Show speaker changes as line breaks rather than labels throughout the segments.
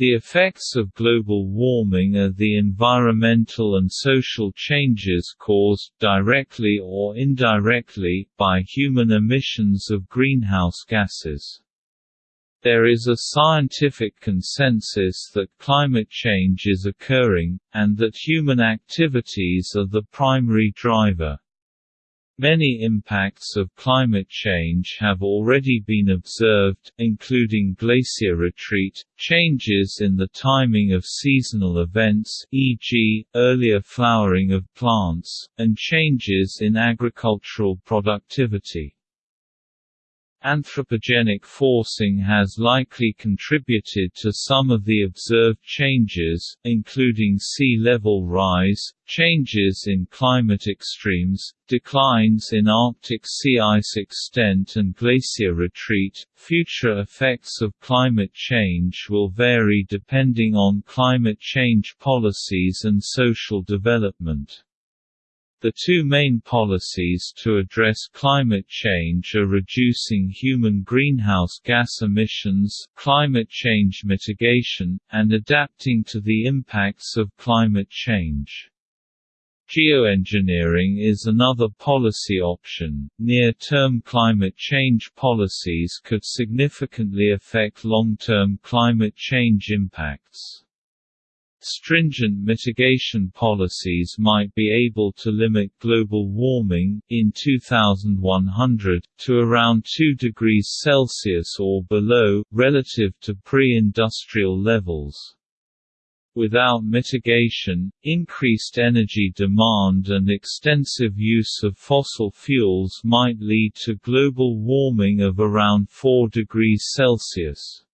The effects of global warming are the environmental and social changes caused, directly or indirectly, by human emissions of greenhouse gases. There is a scientific consensus that climate change is occurring, and that human activities are the primary driver. Many impacts of climate change have already been observed, including glacier retreat, changes in the timing of seasonal events e.g., earlier flowering of plants, and changes in agricultural productivity. Anthropogenic forcing has likely contributed to some of the observed changes, including sea level rise, changes in climate extremes, declines in Arctic sea ice extent and glacier retreat. Future effects of climate change will vary depending on climate change policies and social development. The two main policies to address climate change are reducing human greenhouse gas emissions climate change mitigation, and adapting to the impacts of climate change. Geoengineering is another policy option. Near term climate change policies could significantly affect long term climate change impacts. Stringent mitigation policies might be able to limit global warming, in 2100, to around 2 degrees Celsius or below, relative to pre-industrial levels. Without mitigation, increased energy demand and extensive use of fossil fuels might lead to global warming of around 4 degrees Celsius.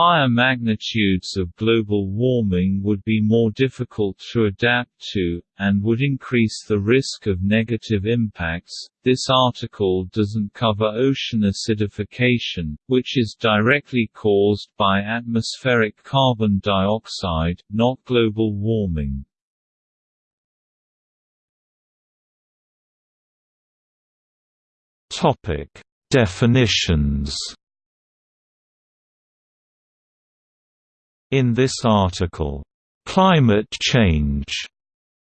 Higher magnitudes of global warming would be more difficult to adapt to, and would increase the risk of negative impacts. This article doesn't cover ocean acidification, which is directly caused by atmospheric carbon dioxide, not global warming.
Definitions In this article, "'climate change'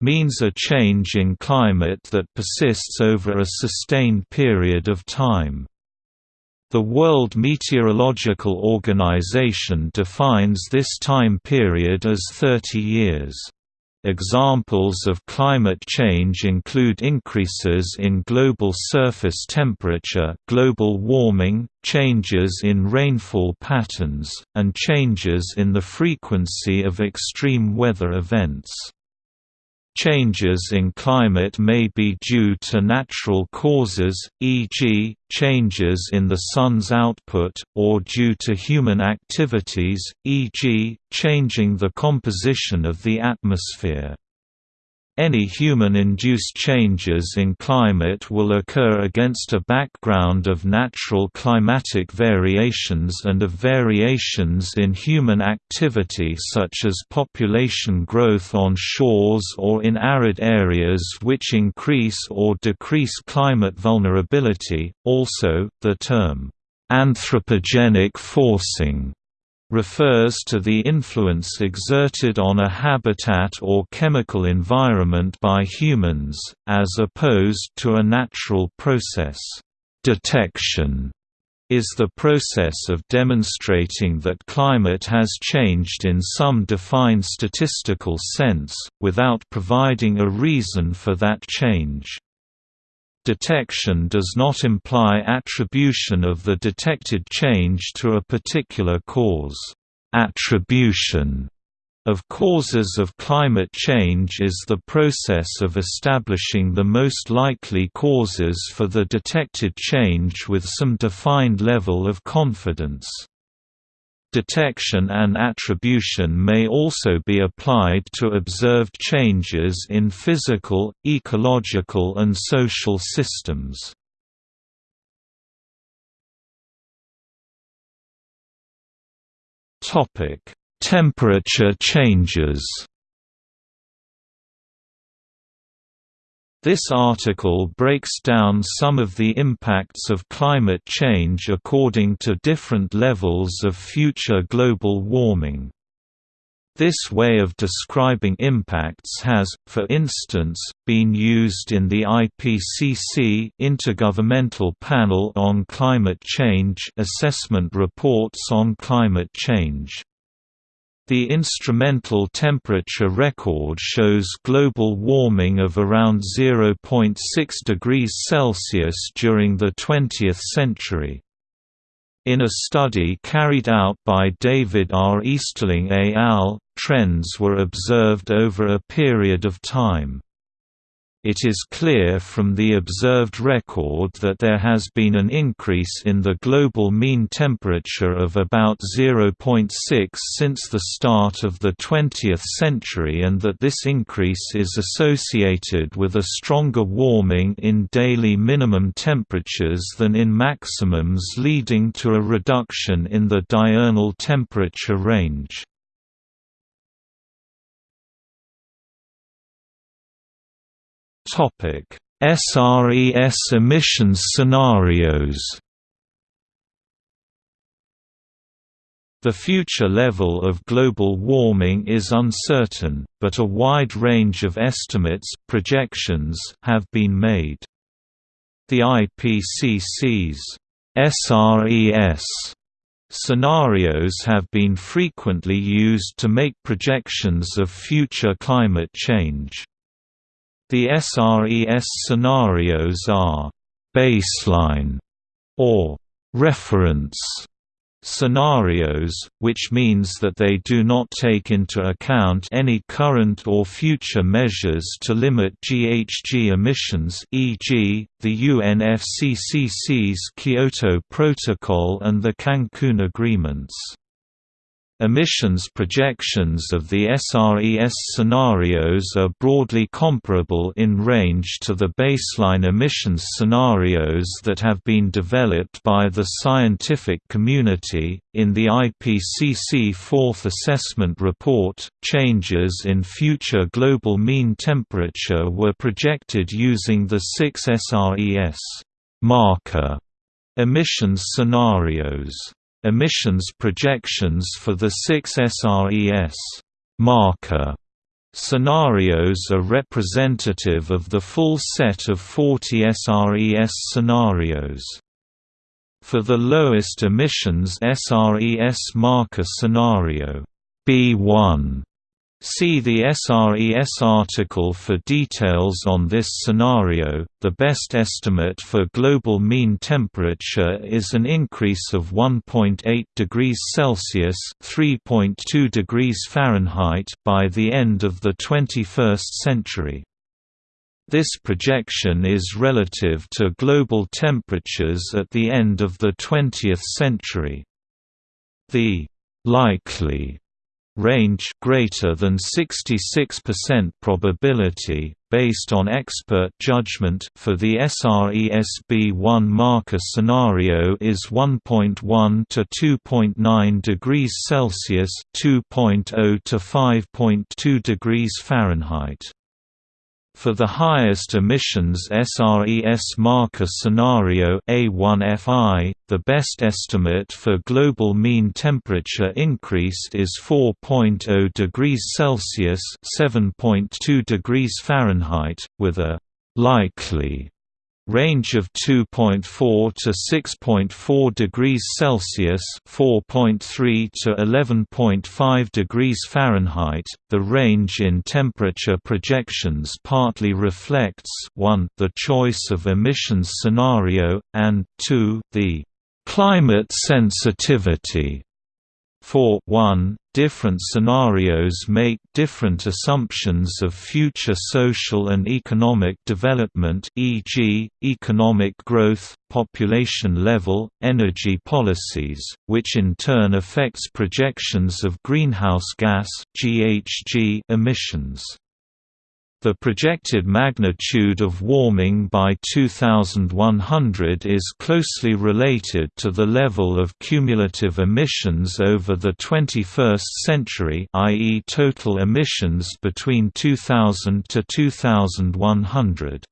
means a change in climate that persists over a sustained period of time. The World Meteorological Organization defines this time period as 30 years. Examples of climate change include increases in global surface temperature global warming, changes in rainfall patterns, and changes in the frequency of extreme weather events. Changes in climate may be due to natural causes, e.g., changes in the Sun's output, or due to human activities, e.g., changing the composition of the atmosphere. Any human-induced changes in climate will occur against a background of natural climatic variations and of variations in human activity such as population growth on shores or in arid areas which increase or decrease climate vulnerability. Also, the term anthropogenic forcing refers to the influence exerted on a habitat or chemical environment by humans, as opposed to a natural process. Detection is the process of demonstrating that climate has changed in some defined statistical sense, without providing a reason for that change. Detection does not imply attribution of the detected change to a particular cause. Attribution of causes of climate change is the process of establishing the most likely causes for the detected change with some defined level of confidence. Detection and attribution may also be applied to observed changes in physical, ecological and social systems. Temperature changes This article breaks down some of the impacts of climate change according to different levels of future global warming. This way of describing impacts has, for instance, been used in the IPCC Intergovernmental Panel on Climate Change assessment reports on climate change. The instrumental temperature record shows global warming of around 0.6 degrees Celsius during the 20th century. In a study carried out by David R. Easterling et al., trends were observed over a period of time. It is clear from the observed record that there has been an increase in the global mean temperature of about 0.6 since the start of the 20th century and that this increase is associated with a stronger warming in daily minimum temperatures than in maximums leading to a reduction in the diurnal temperature range. Topic: SRES emissions scenarios. The future level of global warming is uncertain, but a wide range of estimates projections have been made. The IPCC's SRES scenarios have been frequently used to make projections of future climate change. The SRES scenarios are «baseline» or «reference» scenarios, which means that they do not take into account any current or future measures to limit GHG emissions e.g., the UNFCCC's Kyoto Protocol and the Cancun Agreements. Emissions projections of the SRES scenarios are broadly comparable in range to the baseline emissions scenarios that have been developed by the scientific community. In the IPCC Fourth Assessment Report, changes in future global mean temperature were projected using the six SRES marker emissions scenarios. Emissions projections for the six SRES marker scenarios are representative of the full set of 40 SRES scenarios. For the lowest emissions SRES marker scenario B1 See the SRES article for details on this scenario. The best estimate for global mean temperature is an increase of 1.8 degrees Celsius (3.2 degrees Fahrenheit) by the end of the 21st century. This projection is relative to global temperatures at the end of the 20th century. The likely range greater than 66% probability based on expert judgment for the SRESB1 marker scenario is 1.1 to 2.9 degrees Celsius 2.0 to 5.2 degrees Fahrenheit for the highest emissions SRES marker scenario A1FI, the best estimate for global mean temperature increase is 4.0 degrees Celsius (7.2 degrees Fahrenheit), with a likely range of 2.4 to 6.4 degrees Celsius (4.3 to 11.5 degrees Fahrenheit). The range in temperature projections partly reflects 1 the choice of emissions scenario and 2 the climate sensitivity for 1, different scenarios make different assumptions of future social and economic development e.g., economic growth, population level, energy policies, which in turn affects projections of greenhouse gas emissions. The projected magnitude of warming by 2100 is closely related to the level of cumulative emissions over the 21st century i.e. total emissions between 2000 to 2100.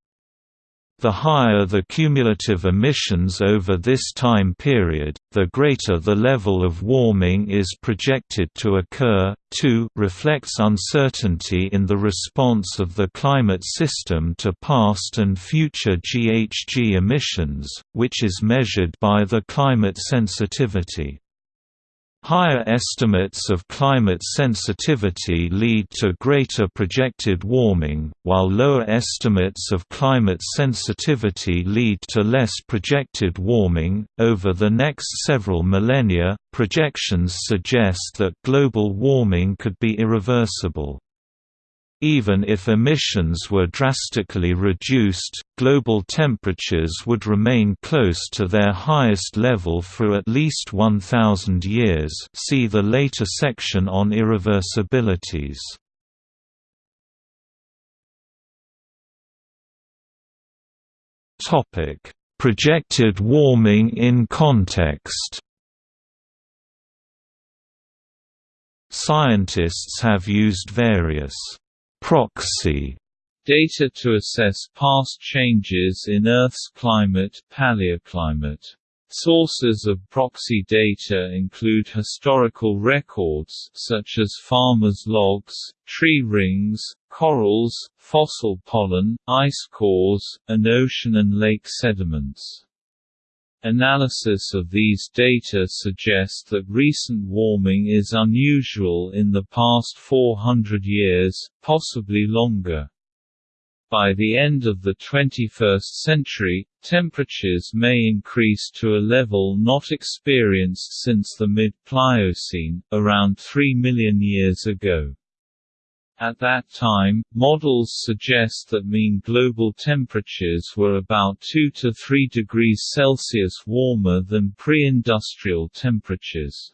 The higher the cumulative emissions over this time period, the greater the level of warming is projected to occur. 2 reflects uncertainty in the response of the climate system to past and future GHG emissions, which is measured by the climate sensitivity. Higher estimates of climate sensitivity lead to greater projected warming, while lower estimates of climate sensitivity lead to less projected warming. Over the next several millennia, projections suggest that global warming could be irreversible. Even if emissions were drastically reduced, global temperatures would remain close to their highest level for at least 1,000 years see the later section on irreversibilities. Projected warming in context Scientists have used various proxy
data to assess past changes in Earth's climate paleoclimate. Sources of proxy data include historical records such as farmers' logs, tree rings, corals, fossil pollen, ice cores, and ocean and lake sediments. Analysis of these data suggests that recent warming is unusual in the past 400 years, possibly longer. By the end of the 21st century, temperatures may increase to a level not experienced since the mid-Pliocene, around 3 million years ago. At that time, models suggest that mean global temperatures were about 2 to 3 degrees Celsius warmer than pre-industrial temperatures.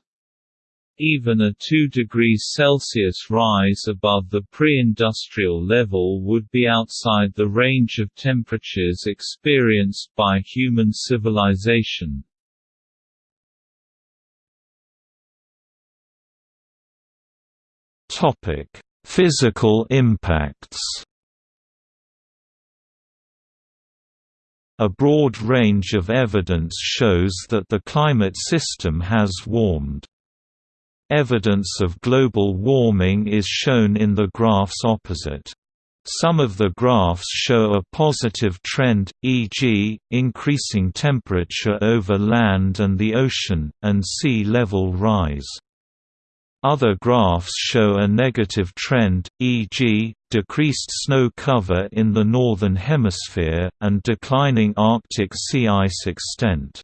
Even a 2 degrees Celsius rise above the pre-industrial level would be outside the range of temperatures experienced by human civilization.
Topic Physical impacts A broad range of evidence shows that the climate system has warmed. Evidence of global warming is shown in the graphs opposite. Some of the graphs show a positive trend, e.g., increasing temperature over land and the ocean, and sea level rise. Other graphs show a negative trend, e.g., decreased snow cover in the Northern Hemisphere, and declining Arctic sea ice extent.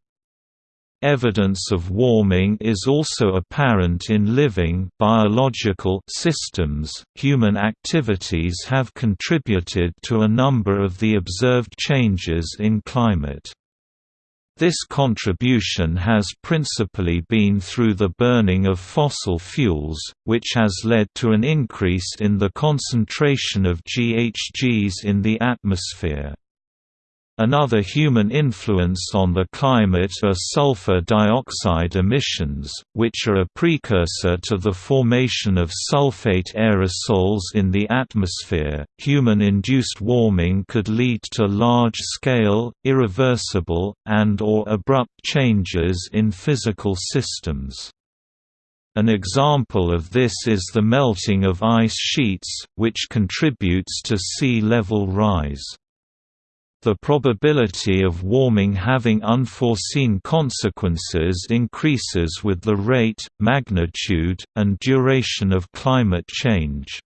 Evidence of warming is also apparent in living biological systems. Human activities have contributed to a number of the observed changes in climate. This contribution has principally been through the burning of fossil fuels, which has led to an increase in the concentration of GHGs in the atmosphere. Another human influence on the climate are sulfur dioxide emissions, which are a precursor to the formation of sulfate aerosols in the atmosphere. Human induced warming could lead to large scale, irreversible, and or abrupt changes in physical systems. An example of this is the melting of ice sheets, which contributes to sea level rise. The probability of warming having unforeseen consequences increases with the rate, magnitude, and duration of climate change.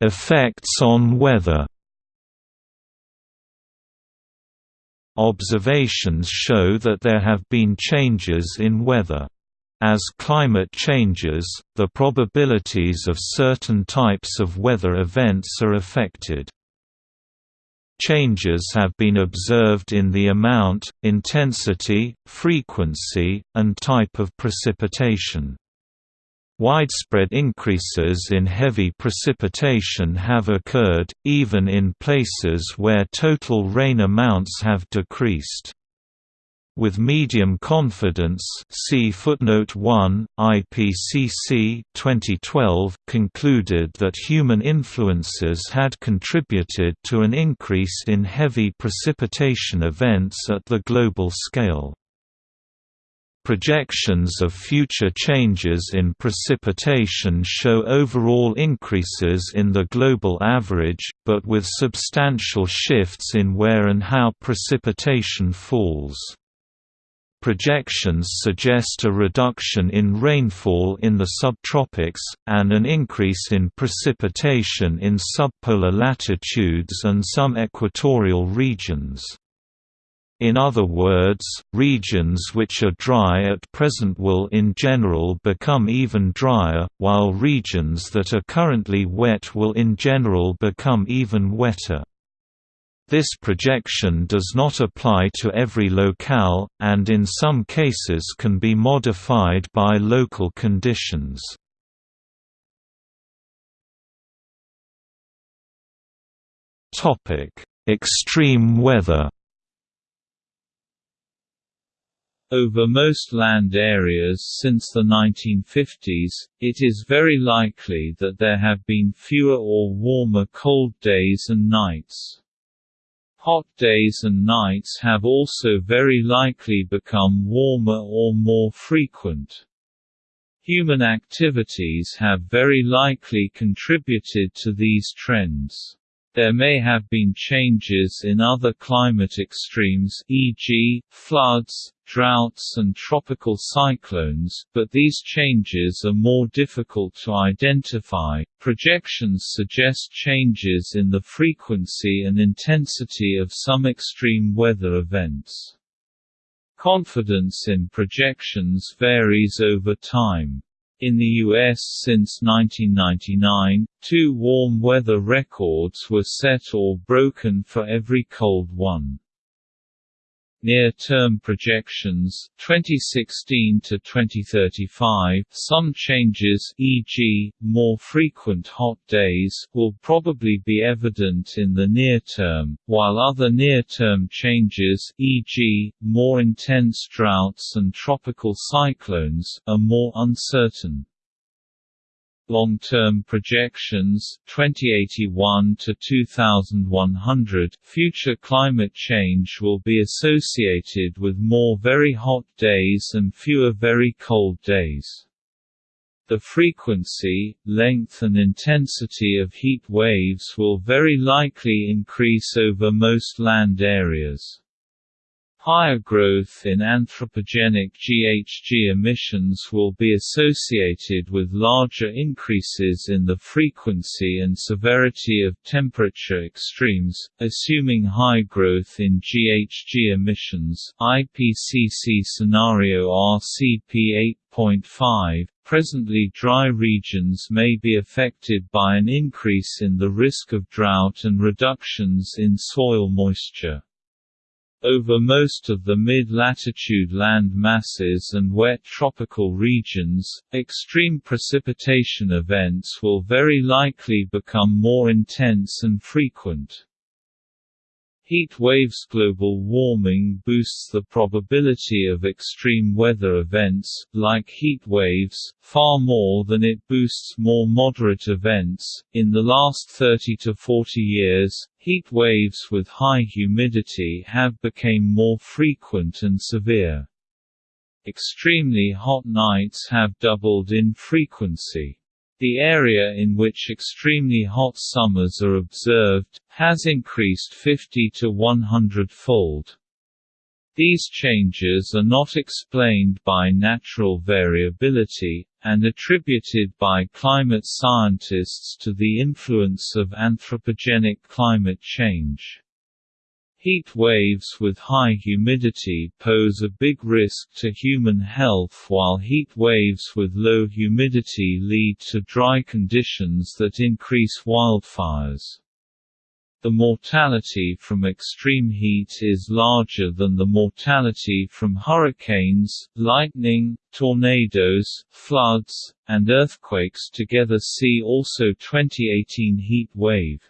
Effects on weather Observations show that there have been changes in weather. As climate changes, the probabilities of certain types of weather events are affected. Changes have been observed in the amount, intensity, frequency, and type of precipitation. Widespread increases in heavy precipitation have occurred, even in places where total rain amounts have decreased. With medium confidence see footnote 1, IPCC 2012 concluded that human influences had contributed to an increase in heavy precipitation events at the global scale. Projections of future changes in precipitation show overall increases in the global average, but with substantial shifts in where and how precipitation falls. Projections suggest a reduction in rainfall in the subtropics, and an increase in precipitation in subpolar latitudes and some equatorial regions. In other words, regions which are dry at present will in general become even drier, while regions that are currently wet will in general become even wetter. This projection does not apply to every locale, and in some cases can be modified by local conditions. Extreme weather
Over most land areas since the 1950s, it is very likely that there have been fewer or warmer cold days and nights. Hot days and nights have also very likely become warmer or more frequent. Human activities have very likely contributed to these trends. There may have been changes in other climate extremes e.g., floods, droughts and tropical cyclones, but these changes are more difficult to identify. Projections suggest changes in the frequency and intensity of some extreme weather events. Confidence in projections varies over time. In the U.S. since 1999, two warm weather records were set or broken for every cold one. Near-term projections 2016 to 2035 some changes e.g., more frequent hot days will probably be evident in the near term, while other near-term changes e.g., more intense droughts and tropical cyclones are more uncertain. Long-term projections 2081 to 2100 future climate change will be associated with more very hot days and fewer very cold days. The frequency, length and intensity of heat waves will very likely increase over most land areas. Higher growth in anthropogenic GHG emissions will be associated with larger increases in the frequency and severity of temperature extremes, assuming high growth in GHG emissions IPCC scenario RCP 8.5 Presently dry regions may be affected by an increase in the risk of drought and reductions in soil moisture. Over most of the mid-latitude land masses and wet tropical regions, extreme precipitation events will very likely become more intense and frequent. Heat waves Global warming boosts the probability of extreme weather events, like heat waves, far more than it boosts more moderate events. In the last 30 to 40 years, heat waves with high humidity have become more frequent and severe. Extremely hot nights have doubled in frequency. The area in which extremely hot summers are observed, has increased 50 to 100-fold. These changes are not explained by natural variability, and attributed by climate scientists to the influence of anthropogenic climate change. Heat waves with high humidity pose a big risk to human health while heat waves with low humidity lead to dry conditions that increase wildfires. The mortality from extreme heat is larger than the mortality from hurricanes, lightning, tornadoes, floods, and earthquakes together see also 2018 heat wave.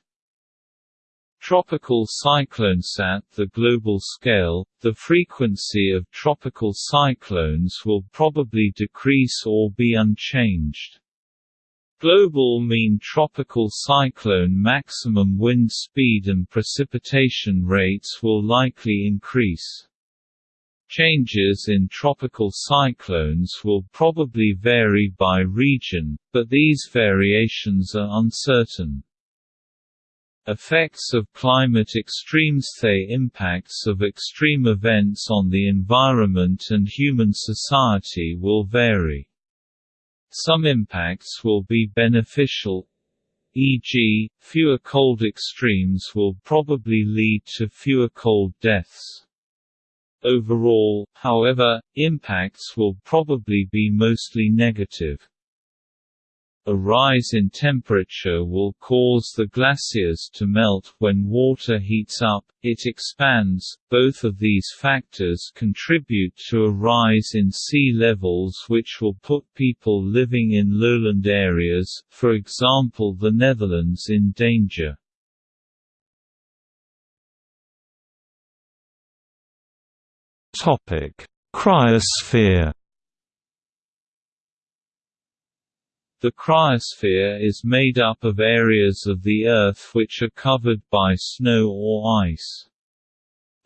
Tropical cyclones At the global scale, the frequency of tropical cyclones will probably decrease or be unchanged. Global mean tropical cyclone maximum wind speed and precipitation rates will likely increase. Changes in tropical cyclones will probably vary by region, but these variations are uncertain. Effects of climate extremes The impacts of extreme events on the environment and human society will vary. Some impacts will be beneficial, e.g., fewer cold extremes will probably lead to fewer cold deaths. Overall, however, impacts will probably be mostly negative. A rise in temperature will cause the glaciers to melt. When water heats up, it expands. Both of these factors contribute to a rise in sea levels which will put people living in lowland areas, for example the Netherlands in danger.
Topic: Cryosphere
The cryosphere is made up of areas of the Earth which are covered by snow or ice.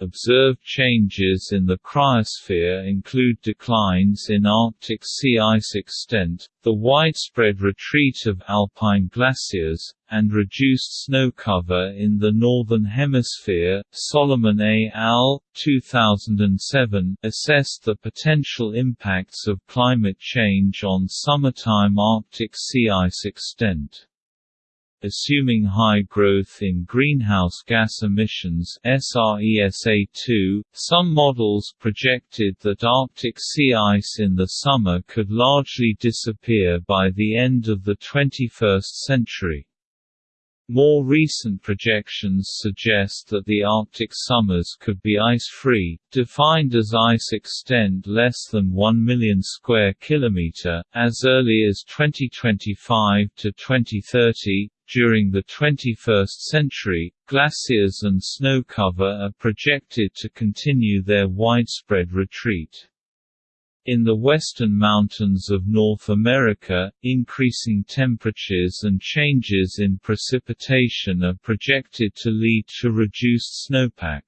Observed changes in the cryosphere include declines in Arctic sea ice extent, the widespread retreat of alpine glaciers, and reduced snow cover in the Northern Hemisphere. Solomon A. al. 2007 assessed the potential impacts of climate change on summertime Arctic sea ice extent assuming high growth in greenhouse gas emissions SRESA2, some models projected that Arctic sea ice in the summer could largely disappear by the end of the 21st century. More recent projections suggest that the Arctic summers could be ice-free, defined as ice extent less than 1 million square kilometer, as early as 2025 to 2030. During the 21st century, glaciers and snow cover are projected to continue their widespread retreat. In the western mountains of North America, increasing temperatures and changes in precipitation are projected to lead to reduced snowpack.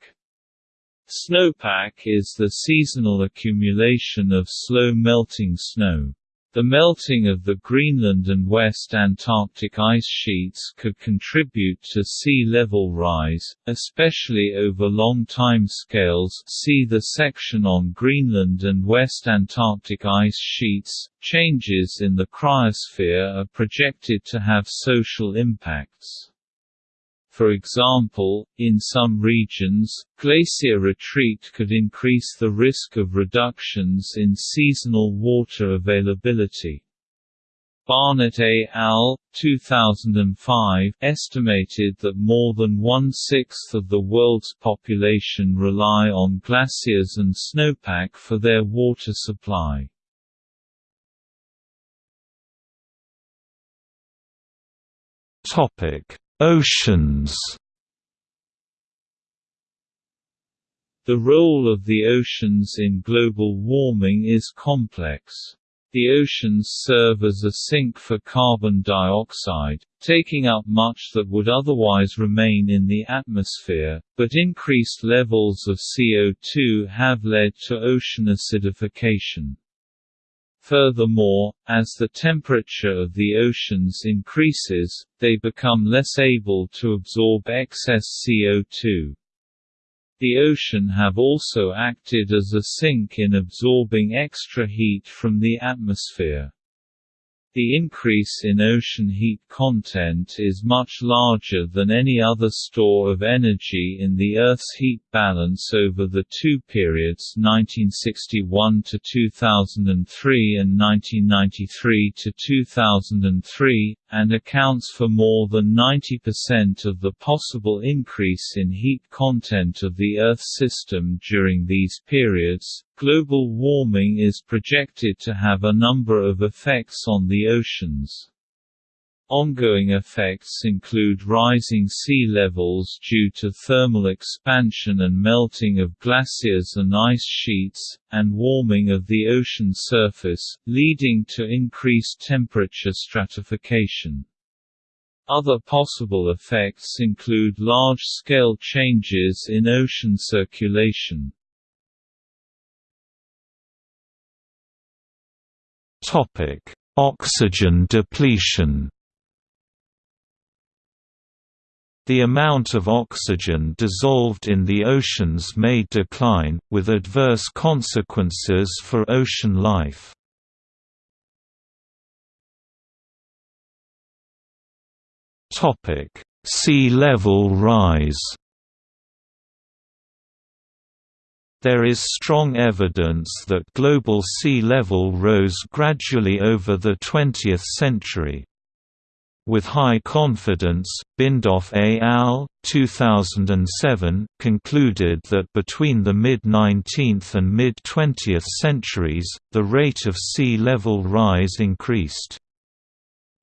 Snowpack is the seasonal accumulation of slow-melting snow. The melting of the Greenland and West Antarctic ice sheets could contribute to sea level rise, especially over long time scales see the section on Greenland and West Antarctic ice sheets. Changes in the cryosphere are projected to have social impacts. For example, in some regions, glacier retreat could increase the risk of reductions in seasonal water availability. Barnett et al. 2005 estimated that more than one-sixth of the world's population rely on glaciers and snowpack for their water supply.
Topic Oceans
The role of the oceans in global warming is complex. The oceans serve as a sink for carbon dioxide, taking up much that would otherwise remain in the atmosphere, but increased levels of CO2 have led to ocean acidification. Furthermore, as the temperature of the oceans increases, they become less able to absorb excess CO2. The ocean have also acted as a sink in absorbing extra heat from the atmosphere. The increase in ocean heat content is much larger than any other store of energy in the Earth's heat balance over the two periods 1961 to 2003 and 1993 to 2003, and accounts for more than 90% of the possible increase in heat content of the Earth system during these periods. Global warming is projected to have a number of effects on the oceans. Ongoing effects include rising sea levels due to thermal expansion and melting of glaciers and ice sheets, and warming of the ocean surface, leading to increased temperature stratification. Other possible effects include large-scale changes in ocean circulation.
Oxygen depletion. The amount of oxygen dissolved in the oceans may decline, with adverse consequences for ocean life. Sea level rise There is strong evidence that global sea level rose gradually over the 20th century. With high confidence, Bindoff et al. 2007 concluded that between the mid-19th and mid-20th centuries, the rate of sea level rise increased.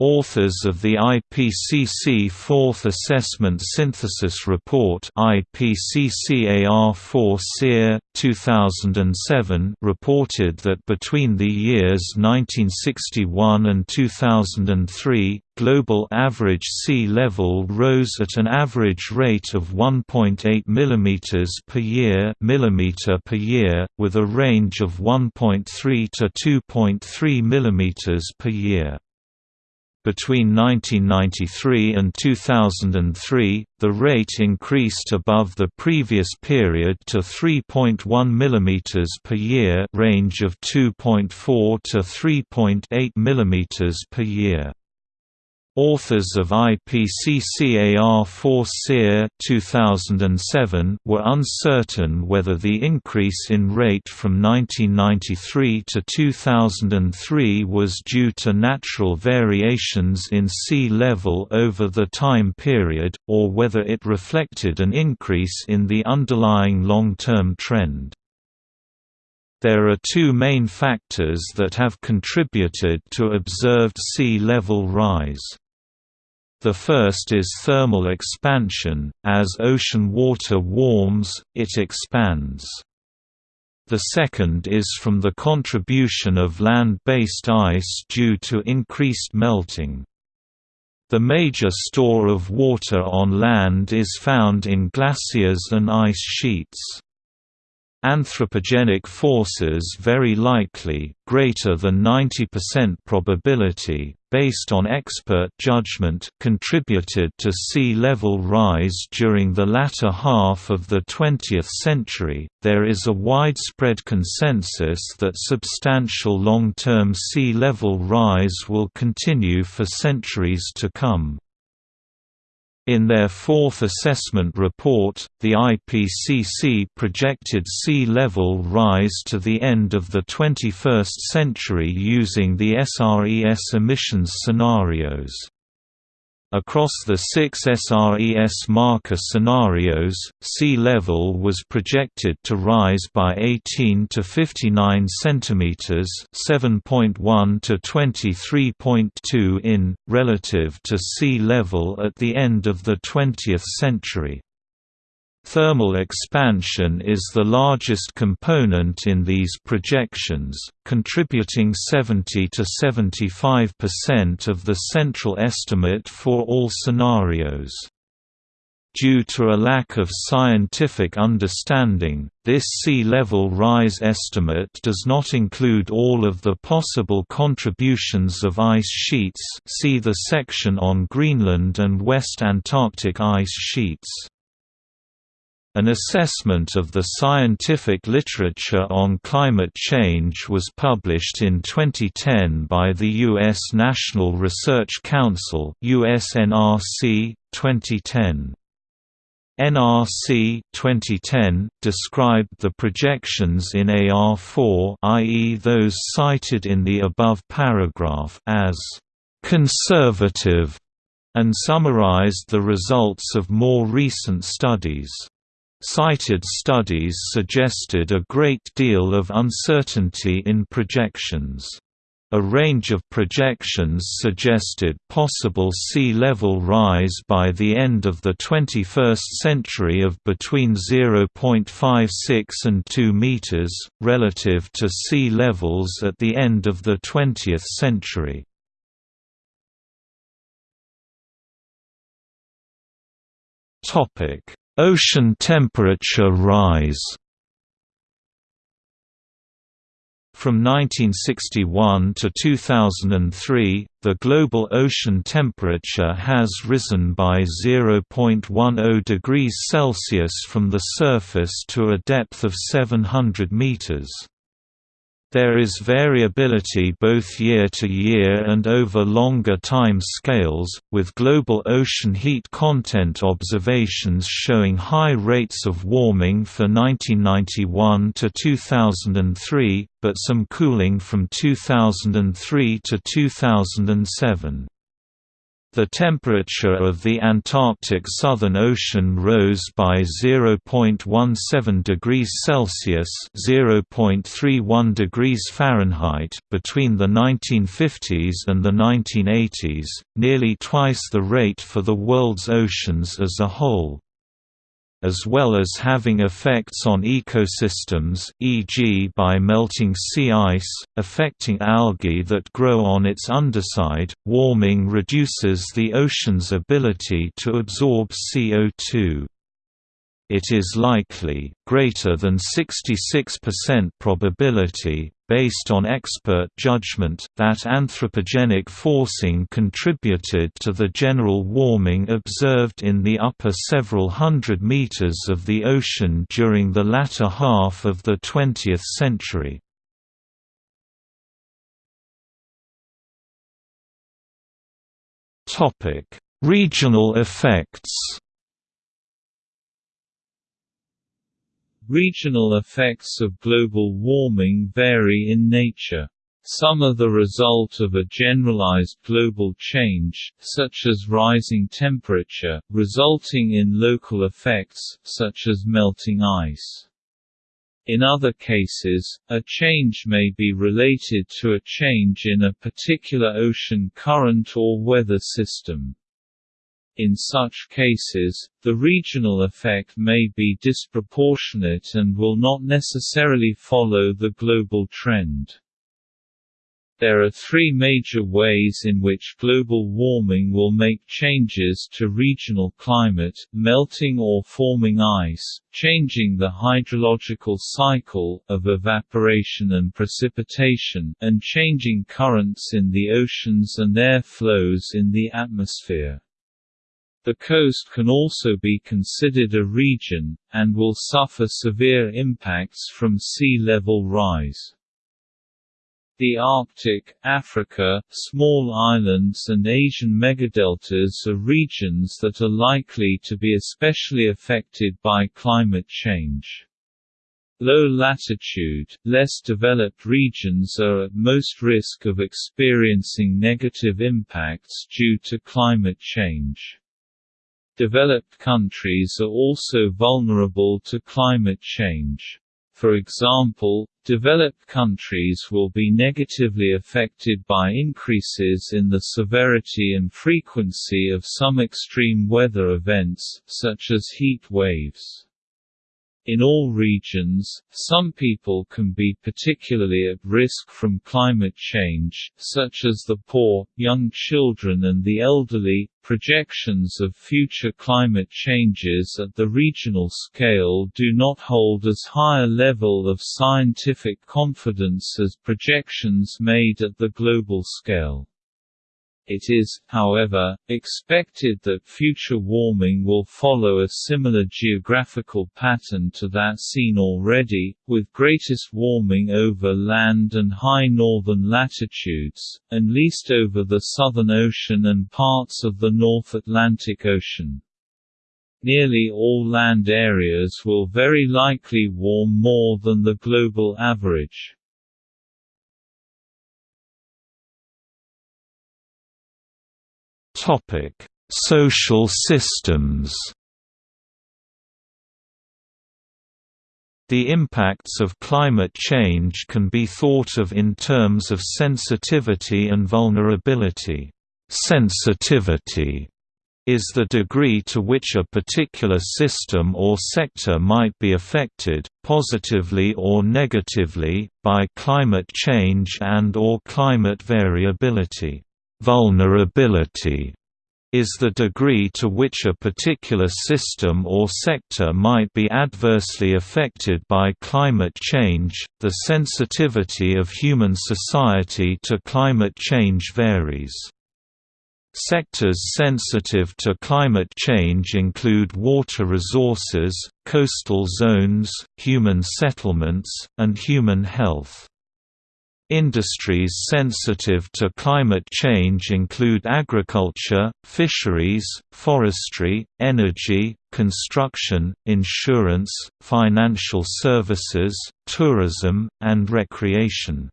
Authors of the IPCC Fourth Assessment Synthesis Report IPCCAR4 SEER, 2007 reported that between the years 1961 and 2003, global average sea level rose at an average rate of 1.8 mm per year, millimeter per year, with a range of 1.3 to 2.3 mm per year. Between 1993 and 2003, the rate increased above the previous period to 3.1 mm per year range of 2.4 to 3.8 mm per year. Authors of IPCC IPCCAR4 SEER 2007 were uncertain whether the increase in rate from 1993 to 2003 was due to natural variations in sea level over the time period, or whether it reflected an increase in the underlying long-term trend. There are two main factors that have contributed to observed sea level rise. The first is thermal expansion, as ocean water warms, it expands. The second is from the contribution of land-based ice due to increased melting. The major store of water on land is found in glaciers and ice sheets. Anthropogenic forces very likely, greater than 90% probability, based on expert judgment contributed to sea level rise during the latter half of the 20th century. There is a widespread consensus that substantial long-term sea level rise will continue for centuries to come. In their fourth assessment report, the IPCC projected sea level rise to the end of the 21st century using the SRES emissions scenarios. Across the six SRES marker scenarios, sea level was projected to rise by 18 to 59 cm (7.1 to 23.2 in) relative to sea level at the end of the 20th century. Thermal expansion is the largest component in these projections, contributing 70 to 75% of the central estimate for all scenarios. Due to a lack of scientific understanding, this sea level rise estimate does not include all of the possible contributions of ice sheets see the section on Greenland and West Antarctic ice sheets. An assessment of the scientific literature on climate change was published in 2010 by the U.S. National Research Council USNRC, 2010. NRC 2010 described the projections in AR4 i.e. those cited in the above paragraph as conservative and summarized the results of more recent studies. Cited studies suggested a great deal of uncertainty in projections. A range of projections suggested possible sea level rise by the end of the 21st century of between 0.56 and 2 meters, relative to sea levels at the end of the 20th century. Ocean temperature rise From 1961 to 2003, the global ocean temperature has risen by 0.10 degrees Celsius from the surface to a depth of 700 meters. There is variability both year to year and over longer time scales, with global ocean heat content observations showing high rates of warming for 1991 to 2003, but some cooling from 2003 to 2007. The temperature of the Antarctic Southern Ocean rose by 0.17 degrees Celsius (0.31 degrees Fahrenheit) between the 1950s and the 1980s, nearly twice the rate for the world's oceans as a whole as well as having effects on ecosystems e.g. by melting sea ice, affecting algae that grow on its underside. Warming reduces the ocean's ability to absorb CO2 it is likely, greater than 66% probability, based on expert judgment, that anthropogenic forcing contributed to the general warming observed in the upper several hundred meters of the ocean during the latter half of the 20th century. Regional effects
Regional effects of global warming vary in nature. Some are the result of a generalized global change, such as rising temperature, resulting in local effects, such as melting ice. In other cases, a change may be related to a change in a particular ocean current or weather system. In such cases, the regional effect may be disproportionate and will not necessarily follow the global trend. There are three major ways in which global warming will make changes to regional climate, melting or forming ice, changing the hydrological cycle, of evaporation and precipitation, and changing currents in the oceans and air flows in the atmosphere. The coast can also be considered a region, and will suffer severe impacts from sea level rise. The Arctic, Africa, small islands and Asian megadeltas are regions that are likely to be especially affected by climate change. Low latitude, less developed regions are at most risk of experiencing negative impacts due to climate change. Developed countries are also vulnerable to climate change. For example, developed countries will be negatively affected by increases in the severity and frequency of some extreme weather events, such as heat waves. In all regions, some people can be particularly at risk from climate change, such as the poor, young children and the elderly. Projections of future climate changes at the regional scale do not hold as high a level of scientific confidence as projections made at the global scale. It is, however, expected that future warming will follow a similar geographical pattern to that seen already, with greatest warming over land and high northern latitudes, and least over the Southern Ocean and parts of the North Atlantic Ocean. Nearly all land areas will very likely warm more than the global average.
Social systems. The impacts of climate change can be thought of in terms of sensitivity and vulnerability. Sensitivity is the degree to which a particular system or sector might be affected, positively or negatively, by climate change and or climate variability. Vulnerability is the degree to which a particular system or sector might be adversely affected by climate change. The sensitivity of human society to climate change varies. Sectors sensitive to climate change include water resources, coastal zones, human settlements, and human health. Industries sensitive to climate change include agriculture, fisheries, forestry, energy, construction, insurance, financial services, tourism, and recreation.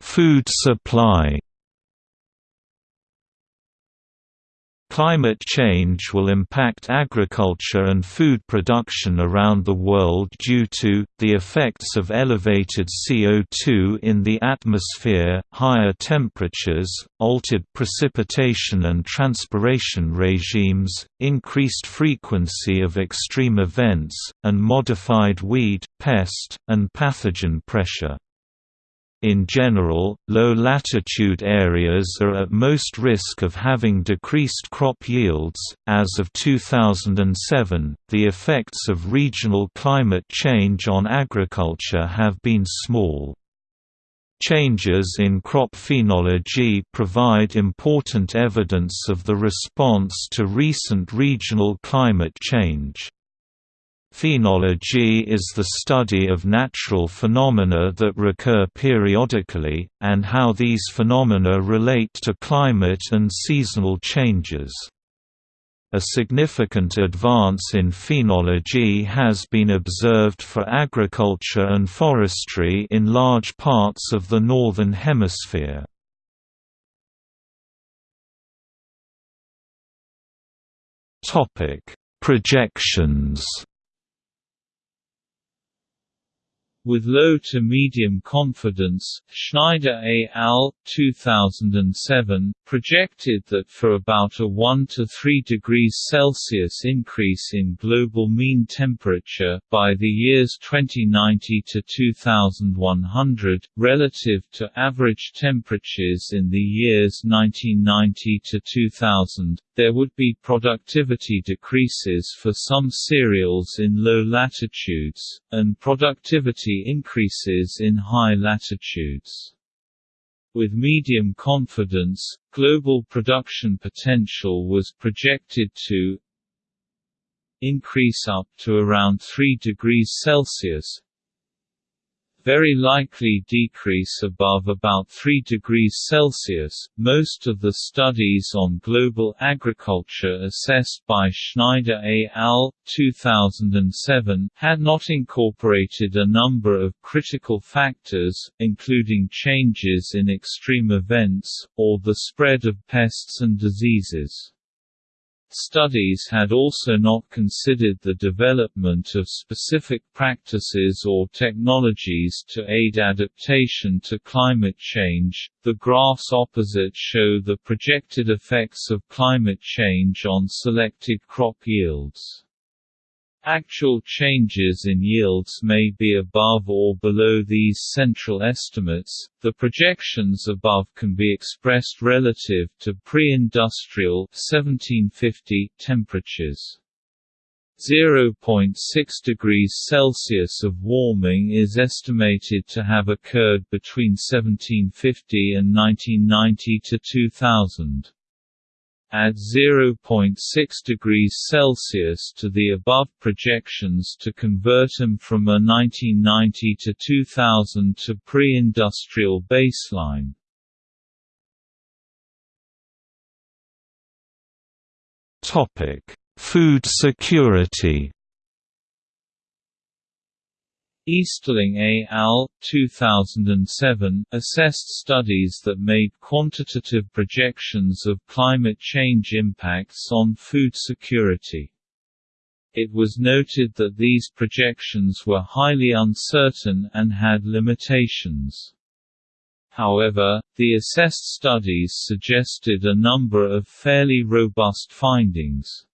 Food supply Climate change will impact agriculture and food production around the world due to, the effects of elevated CO2 in the atmosphere, higher temperatures, altered precipitation and transpiration regimes, increased frequency of extreme events, and modified weed, pest, and pathogen pressure. In general, low-latitude areas are at most risk of having decreased crop yields. As of 2007, the effects of regional climate change on agriculture have been small. Changes in crop phenology provide important evidence of the response to recent regional climate change. Phenology is the study of natural phenomena that recur periodically, and how these phenomena relate to climate and seasonal changes. A significant advance in phenology has been observed for agriculture and forestry in large parts of the Northern Hemisphere. Projections
With low to medium confidence, Schneider et al. 2007, projected that for about a 1 to 3 degrees Celsius increase in global mean temperature, by the years 2090 to 2100, relative to average temperatures in the years 1990 to 2000, there would be productivity decreases for some cereals in low latitudes, and productivity increases in high latitudes. With medium confidence, global production potential was projected to increase up to around 3 degrees Celsius, very likely decrease above about 3 degrees Celsius. Most of the studies on global agriculture assessed by Schneider et al. 2007 had not incorporated a number of critical factors, including changes in extreme events, or the spread of pests and diseases. Studies had also not considered the development of specific practices or technologies to aid adaptation to climate change. The graphs opposite show the projected effects of climate change on selected crop yields. Actual changes in yields may be above or below these central estimates. The projections above can be expressed relative to pre-industrial 1750 temperatures. 0.6 degrees Celsius of warming is estimated to have occurred between 1750 and 1990 to 2000. Add 0.6 degrees Celsius to the above projections to convert them from a 1990 to 2000 to pre-industrial baseline.
Topic: Food security.
Easterling et al. 2007 assessed studies that made quantitative projections of climate change impacts on food security. It was noted that these projections were highly uncertain and had limitations. However, the assessed studies suggested a number of fairly robust findings.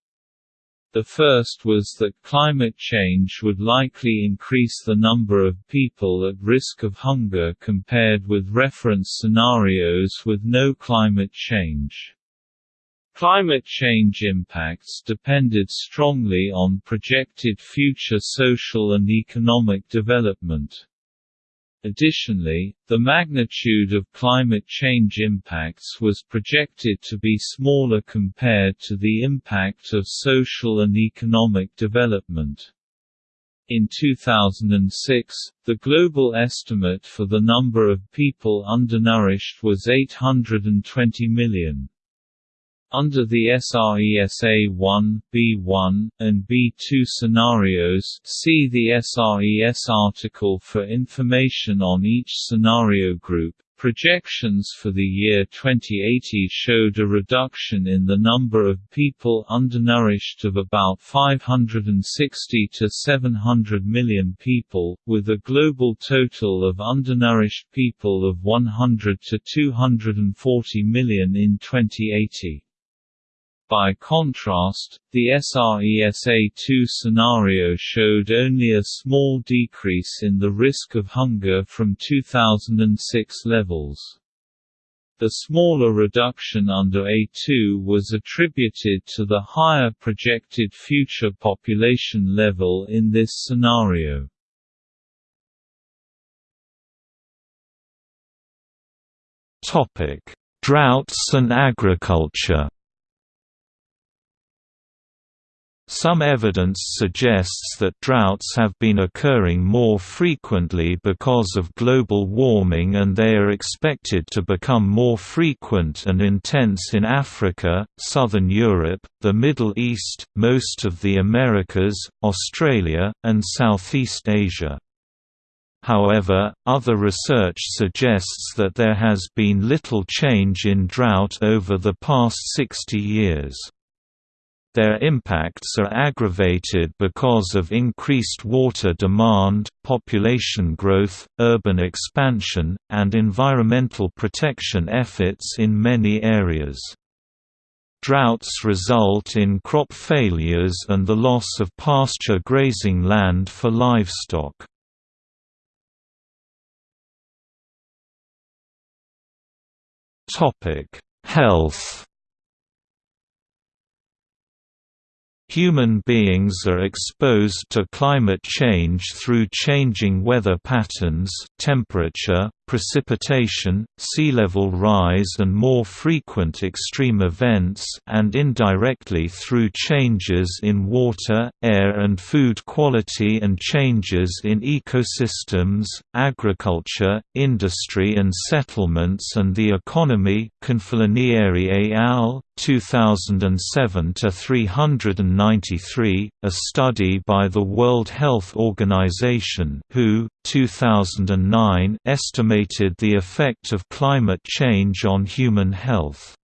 The first was that climate change would likely increase the number of people at risk of hunger compared with reference scenarios with no climate change. Climate change impacts depended strongly on projected future social and economic development. Additionally, the magnitude of climate change impacts was projected to be smaller compared to the impact of social and economic development. In 2006, the global estimate for the number of people undernourished was 820 million. Under the SRES A1, B1, and B2 scenarios see the SRES article for information on each scenario group. Projections for the year 2080 showed a reduction in the number of people undernourished of about 560 to 700 million people, with a global total of undernourished people of 100 to 240 million in 2080. By contrast, the SRES A2 scenario showed only a small decrease in the risk of hunger from 2006 levels. The smaller reduction under A2 was attributed to the higher projected future population level in this scenario.
Droughts and agriculture Some evidence suggests that droughts have been occurring more frequently because of global warming and they are expected to become more frequent and intense in Africa, Southern Europe, the Middle East, most of the Americas, Australia, and Southeast Asia. However, other research suggests that there has been little change in drought over the past 60 years. Their impacts are aggravated because of increased water demand, population growth, urban expansion, and environmental protection efforts in many areas. Droughts result in crop failures and the loss of pasture grazing land for livestock. Health Human beings are exposed to climate change through changing weather patterns temperature, precipitation, sea level rise and more frequent extreme events and indirectly through changes in water, air and food quality and changes in ecosystems, agriculture, industry and settlements and the economy Confalonieri al. 2007 to 393, a study by the World Health Organization (WHO) 2009 estimated the effect of climate change on human health.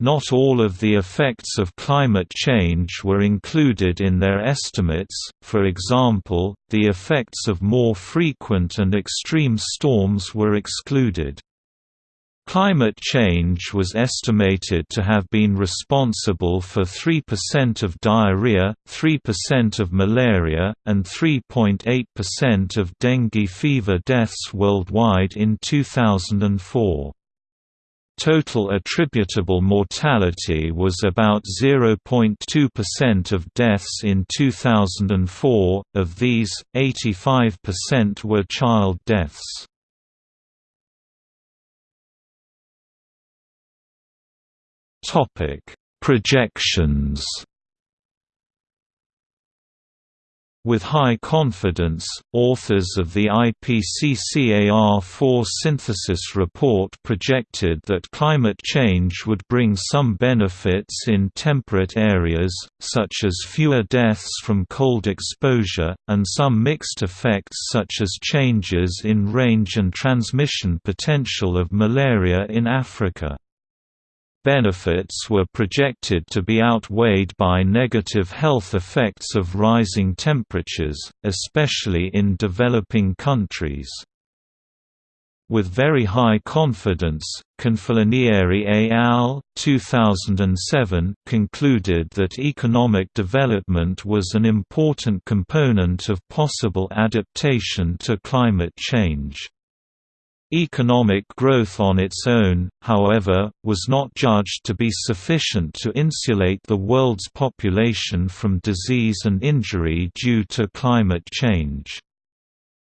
Not all of the effects of climate change were included in their estimates, for example, the effects of more frequent and extreme storms were excluded. Climate change was estimated to have been responsible for 3% of diarrhea, 3% of malaria, and 3.8% of dengue fever deaths worldwide in 2004. Total attributable mortality was about 0.2% of deaths in 2004, of these, 85% were child deaths. Topic: Projections. With high confidence, authors of the IPCCAR-4 synthesis report projected that climate change would bring some benefits in temperate areas, such as fewer deaths from cold exposure, and some mixed effects such as changes in range and transmission potential of malaria in Africa benefits were projected to be outweighed by negative health effects of rising temperatures, especially in developing countries. With very high confidence, Confalonieri et al. 2007 concluded that economic development was an important component of possible adaptation to climate change. Economic growth on its own, however, was not judged to be sufficient to insulate the world's population from disease and injury due to climate change.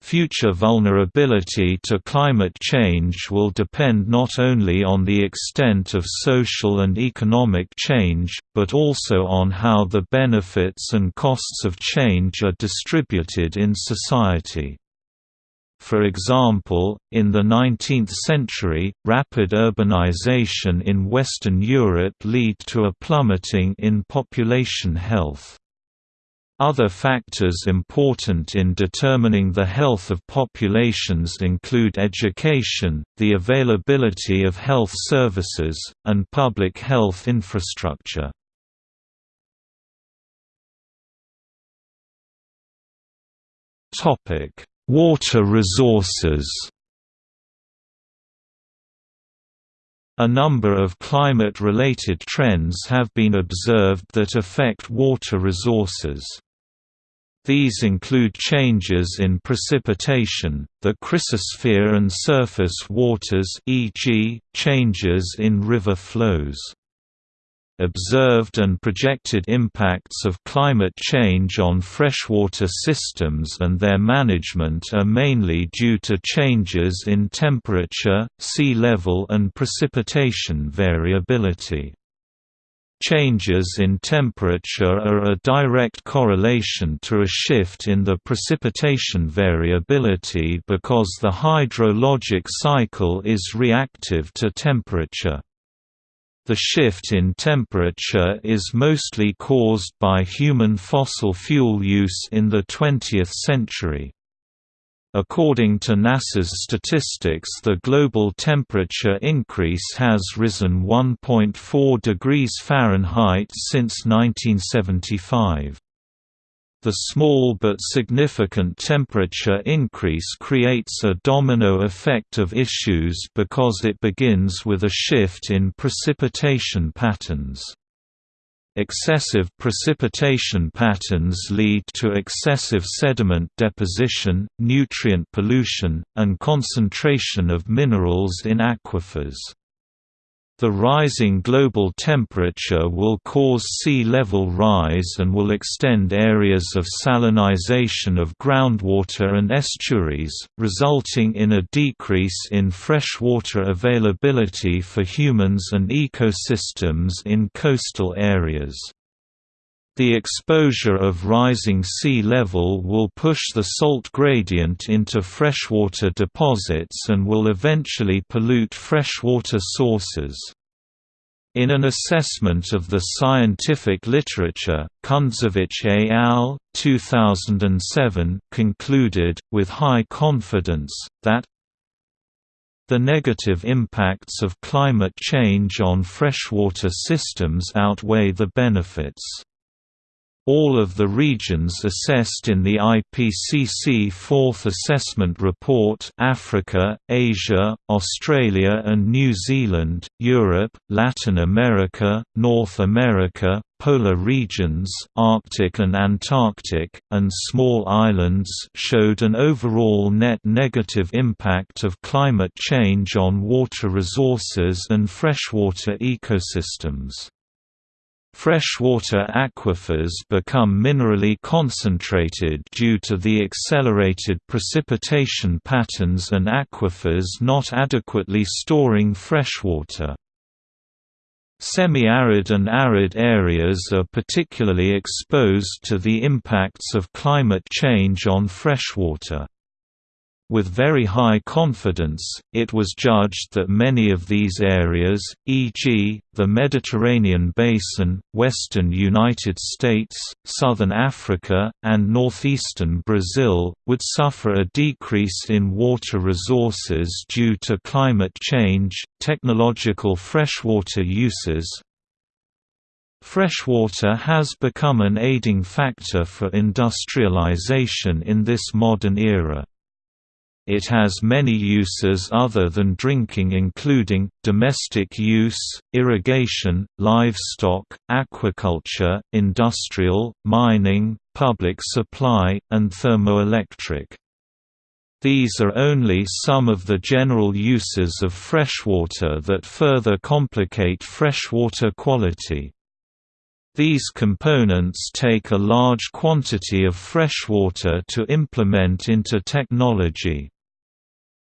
Future vulnerability to climate change will depend not only on the extent of social and economic change, but also on how the benefits and costs of change are distributed in society. For example, in the 19th century, rapid urbanization in Western Europe led to a plummeting in population health. Other factors important in determining the health of populations include education, the availability of health services, and public health infrastructure. Topic: Water resources A number of climate-related trends have been observed that affect water resources. These include changes in precipitation, the cryosphere and surface waters e.g., changes in river flows. Observed and projected impacts of climate change on freshwater systems and their management are mainly due to changes in temperature, sea level and precipitation variability. Changes in temperature are a direct correlation to a shift in the precipitation variability because the hydrologic cycle is reactive to temperature. The shift in temperature is mostly caused by human fossil fuel use in the 20th century. According to NASA's statistics the global temperature increase has risen 1.4 degrees Fahrenheit since 1975. The small but significant temperature increase creates a domino effect of issues because it begins with a shift in precipitation patterns. Excessive precipitation patterns lead to excessive sediment deposition, nutrient pollution, and concentration of minerals in aquifers. The rising global temperature will cause sea level rise and will extend areas of salinization of groundwater and estuaries, resulting in a decrease in freshwater availability for humans and ecosystems in coastal areas. The exposure of rising sea level will push the salt gradient into freshwater deposits and will eventually pollute freshwater sources. In an assessment of the scientific literature, Kundzewicz et al. 2007 concluded, with high confidence, that the negative impacts of climate change on freshwater systems outweigh the benefits. All of the regions assessed in the IPCC Fourth Assessment Report Africa, Asia, Australia and New Zealand, Europe, Latin America, North America, polar regions Arctic and Antarctic, and small islands showed an overall net negative impact of climate change on water resources and freshwater ecosystems. Freshwater aquifers become minerally concentrated due to the accelerated precipitation patterns and aquifers not adequately storing freshwater. Semi-arid and arid areas are particularly exposed to the impacts of climate change on freshwater. With very high confidence, it was judged that many of these areas, e.g., the Mediterranean basin, western United States, southern Africa, and northeastern Brazil, would suffer a decrease in water resources due to climate change, technological freshwater uses, Freshwater has become an aiding factor for industrialization in this modern era. It has many uses other than drinking including, domestic use, irrigation, livestock, aquaculture, industrial, mining, public supply, and thermoelectric. These are only some of the general uses of freshwater that further complicate freshwater quality. These components take a large quantity of freshwater to implement into technology.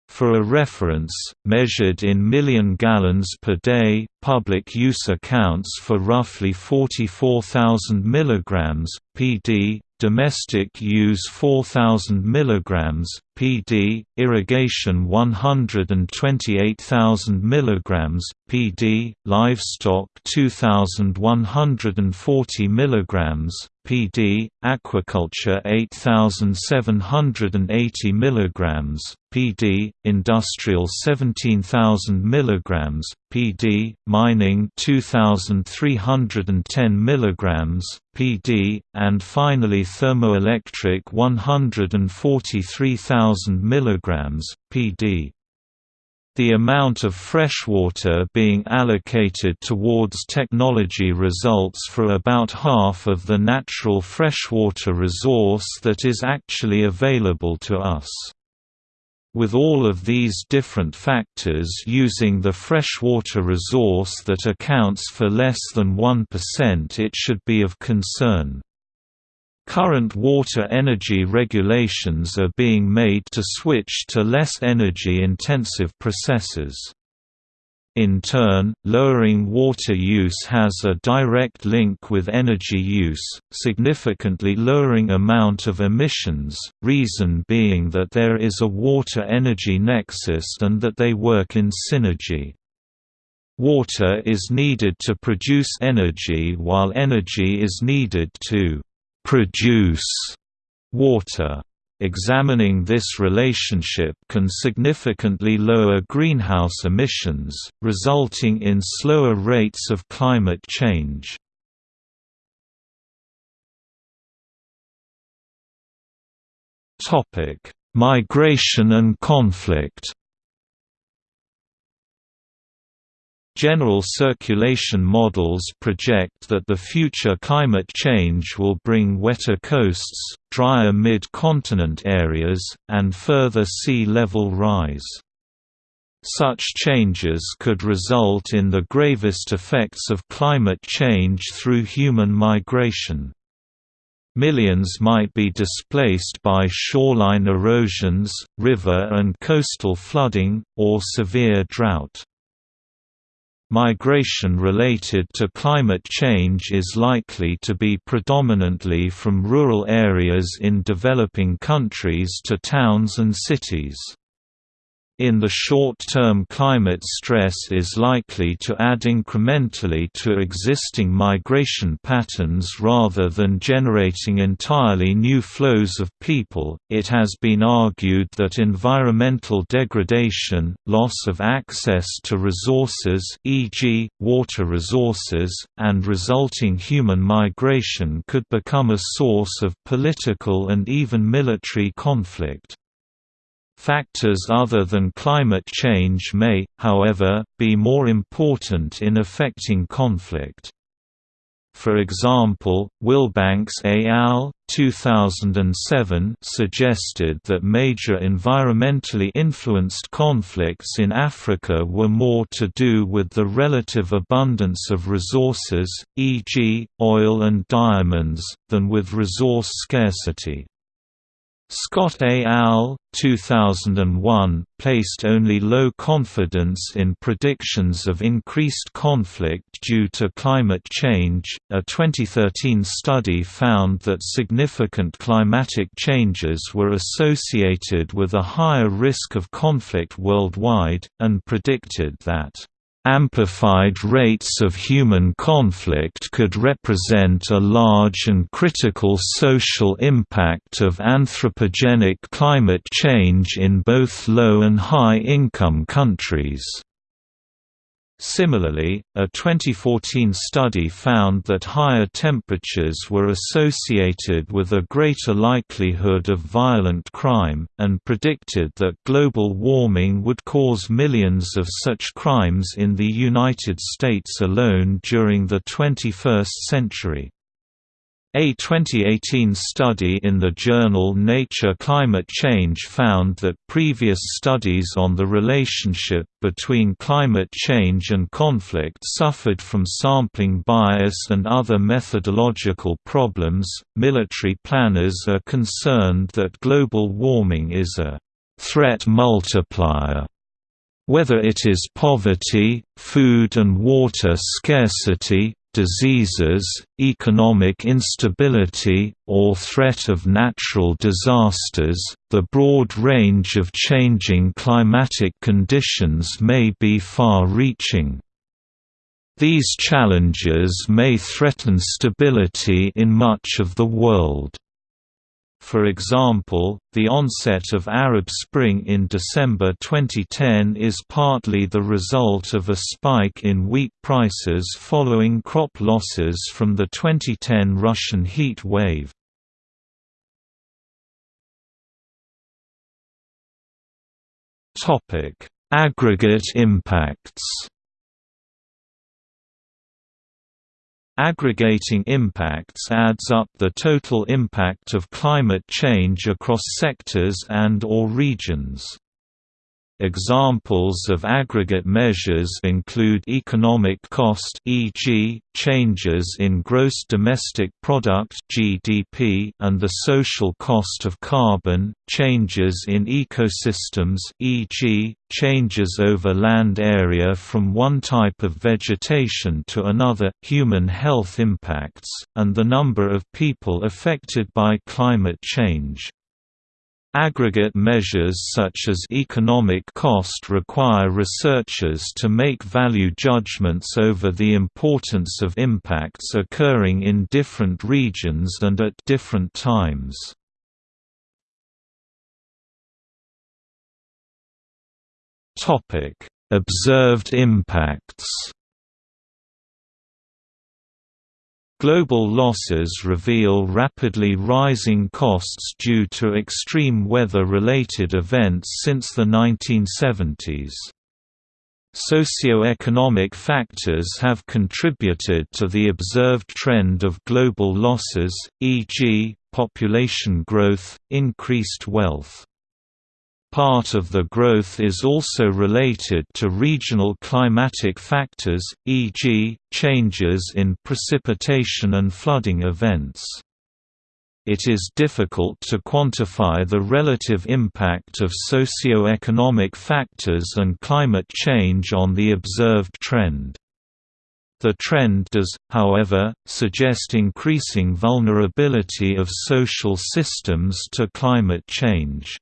For a reference, measured in million gallons per day, public use accounts for roughly 44,000 mg, pd, domestic use 4000 mg pd irrigation 128,000 mg pd livestock 2140 mg pd aquaculture 8780 mg pd industrial 17000 mg pd mining 2310 mg pd and finally thermoelectric 143,000 mg pd the amount of freshwater being allocated towards technology results for about half of the natural freshwater resource that is actually available to us. With all of these different factors using the freshwater resource that accounts for less than 1% it should be of concern. Current water energy regulations are being made to switch to less energy-intensive processes. In turn, lowering water use has a direct link with energy use, significantly lowering amount of emissions, reason being that there is a water-energy nexus and that they work in synergy. Water is needed to produce energy while energy is needed to produce water. Examining this relationship can significantly lower greenhouse emissions, resulting in slower rates of climate change. Migration and conflict General circulation models project that the future climate change will bring wetter coasts, drier mid-continent areas, and further sea level rise. Such changes could result in the gravest effects of climate change through human migration. Millions might be displaced by shoreline erosions, river and coastal flooding, or severe drought. Migration related to climate change is likely to be predominantly from rural areas in developing countries to towns and cities. In the short term climate stress is likely to add incrementally to existing migration patterns rather than generating entirely new flows of people. It has been argued that environmental degradation, loss of access to resources e.g., water resources, and resulting human migration could become a source of political and even military conflict. Factors other than climate change may, however, be more important in affecting conflict. For example, Wilbanks et al. 2007 suggested that major environmentally influenced conflicts in Africa were more to do with the relative abundance of resources, e.g., oil and diamonds, than with resource scarcity. Scott A. al. 2001 placed only low confidence in predictions of increased conflict due to climate change. A 2013 study found that significant climatic changes were associated with a higher risk of conflict worldwide, and predicted that Amplified rates of human conflict could represent a large and critical social impact of anthropogenic climate change in both low and high-income countries. Similarly, a 2014 study found that higher temperatures were associated with a greater likelihood of violent crime, and predicted that global warming would cause millions of such crimes in the United States alone during the 21st century. A 2018 study in the journal Nature Climate Change found that previous studies on the relationship between climate change and conflict suffered from sampling bias and other methodological problems. Military planners are concerned that global warming is a threat multiplier whether it is poverty, food and water scarcity, diseases, economic instability, or threat of natural disasters, the broad range of changing climatic conditions may be far-reaching. These challenges may threaten stability in much of the world. For example, the onset of Arab Spring in December 2010 is partly the result of a spike in wheat prices following crop losses from the 2010 Russian heat wave. Aggregate impacts Aggregating impacts adds up the total impact of climate change across sectors and or regions. Examples of aggregate measures include economic cost e.g., changes in gross domestic product (GDP) and the social cost of carbon, changes in ecosystems e.g., changes over land area from one type of vegetation to another, human health impacts, and the number of people affected by climate change. Aggregate measures such as economic cost require researchers to make value judgments over the importance of impacts occurring in different regions and at different times. Observed impacts Global losses reveal rapidly rising costs due to extreme weather-related events since the 1970s. Socioeconomic factors have contributed to the observed trend of global losses, e.g., population growth, increased wealth. Part of the growth is also related to regional climatic factors, e.g., changes in precipitation and flooding events. It is difficult to quantify the relative impact of socio-economic factors and climate change on the observed trend. The trend does, however, suggest increasing vulnerability of social systems to climate change.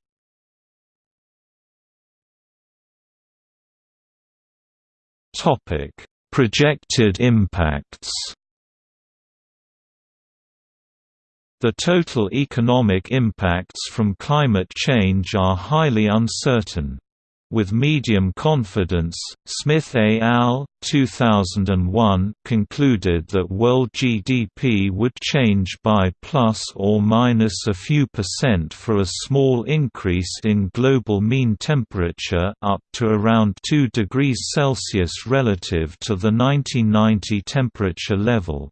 Topic: Projected impacts. The total economic impacts from climate change are highly uncertain. With medium confidence, Smith et al. 2001 concluded that world GDP would change by plus or minus a few percent for a small increase in global mean temperature up to around 2 degrees Celsius relative to the 1990 temperature level.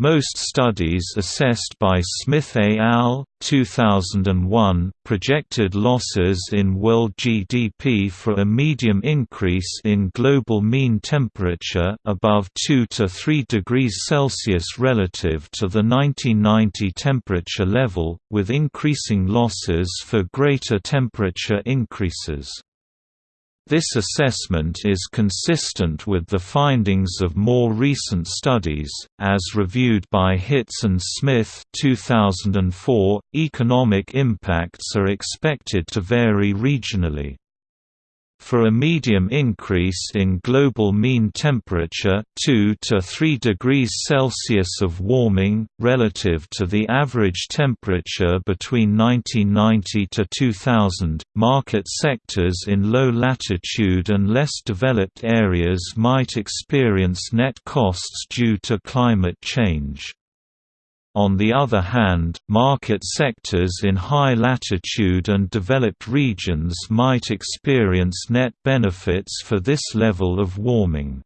Most studies assessed by Smith et al. 2001 projected losses in world GDP for a medium increase in global mean temperature above 2 to 3 degrees Celsius relative to the 1990 temperature level, with increasing losses for greater temperature increases. This assessment is consistent with the findings of more recent studies, as reviewed by Hitz and Smith 2004. .Economic impacts are expected to vary regionally. For a medium increase in global mean temperature 2 to 3 degrees Celsius of warming, relative to the average temperature between 1990 to 2000, market sectors in low latitude and less developed areas might experience net costs due to climate change. On the other hand, market sectors in high latitude and developed regions might experience net benefits for this level of warming.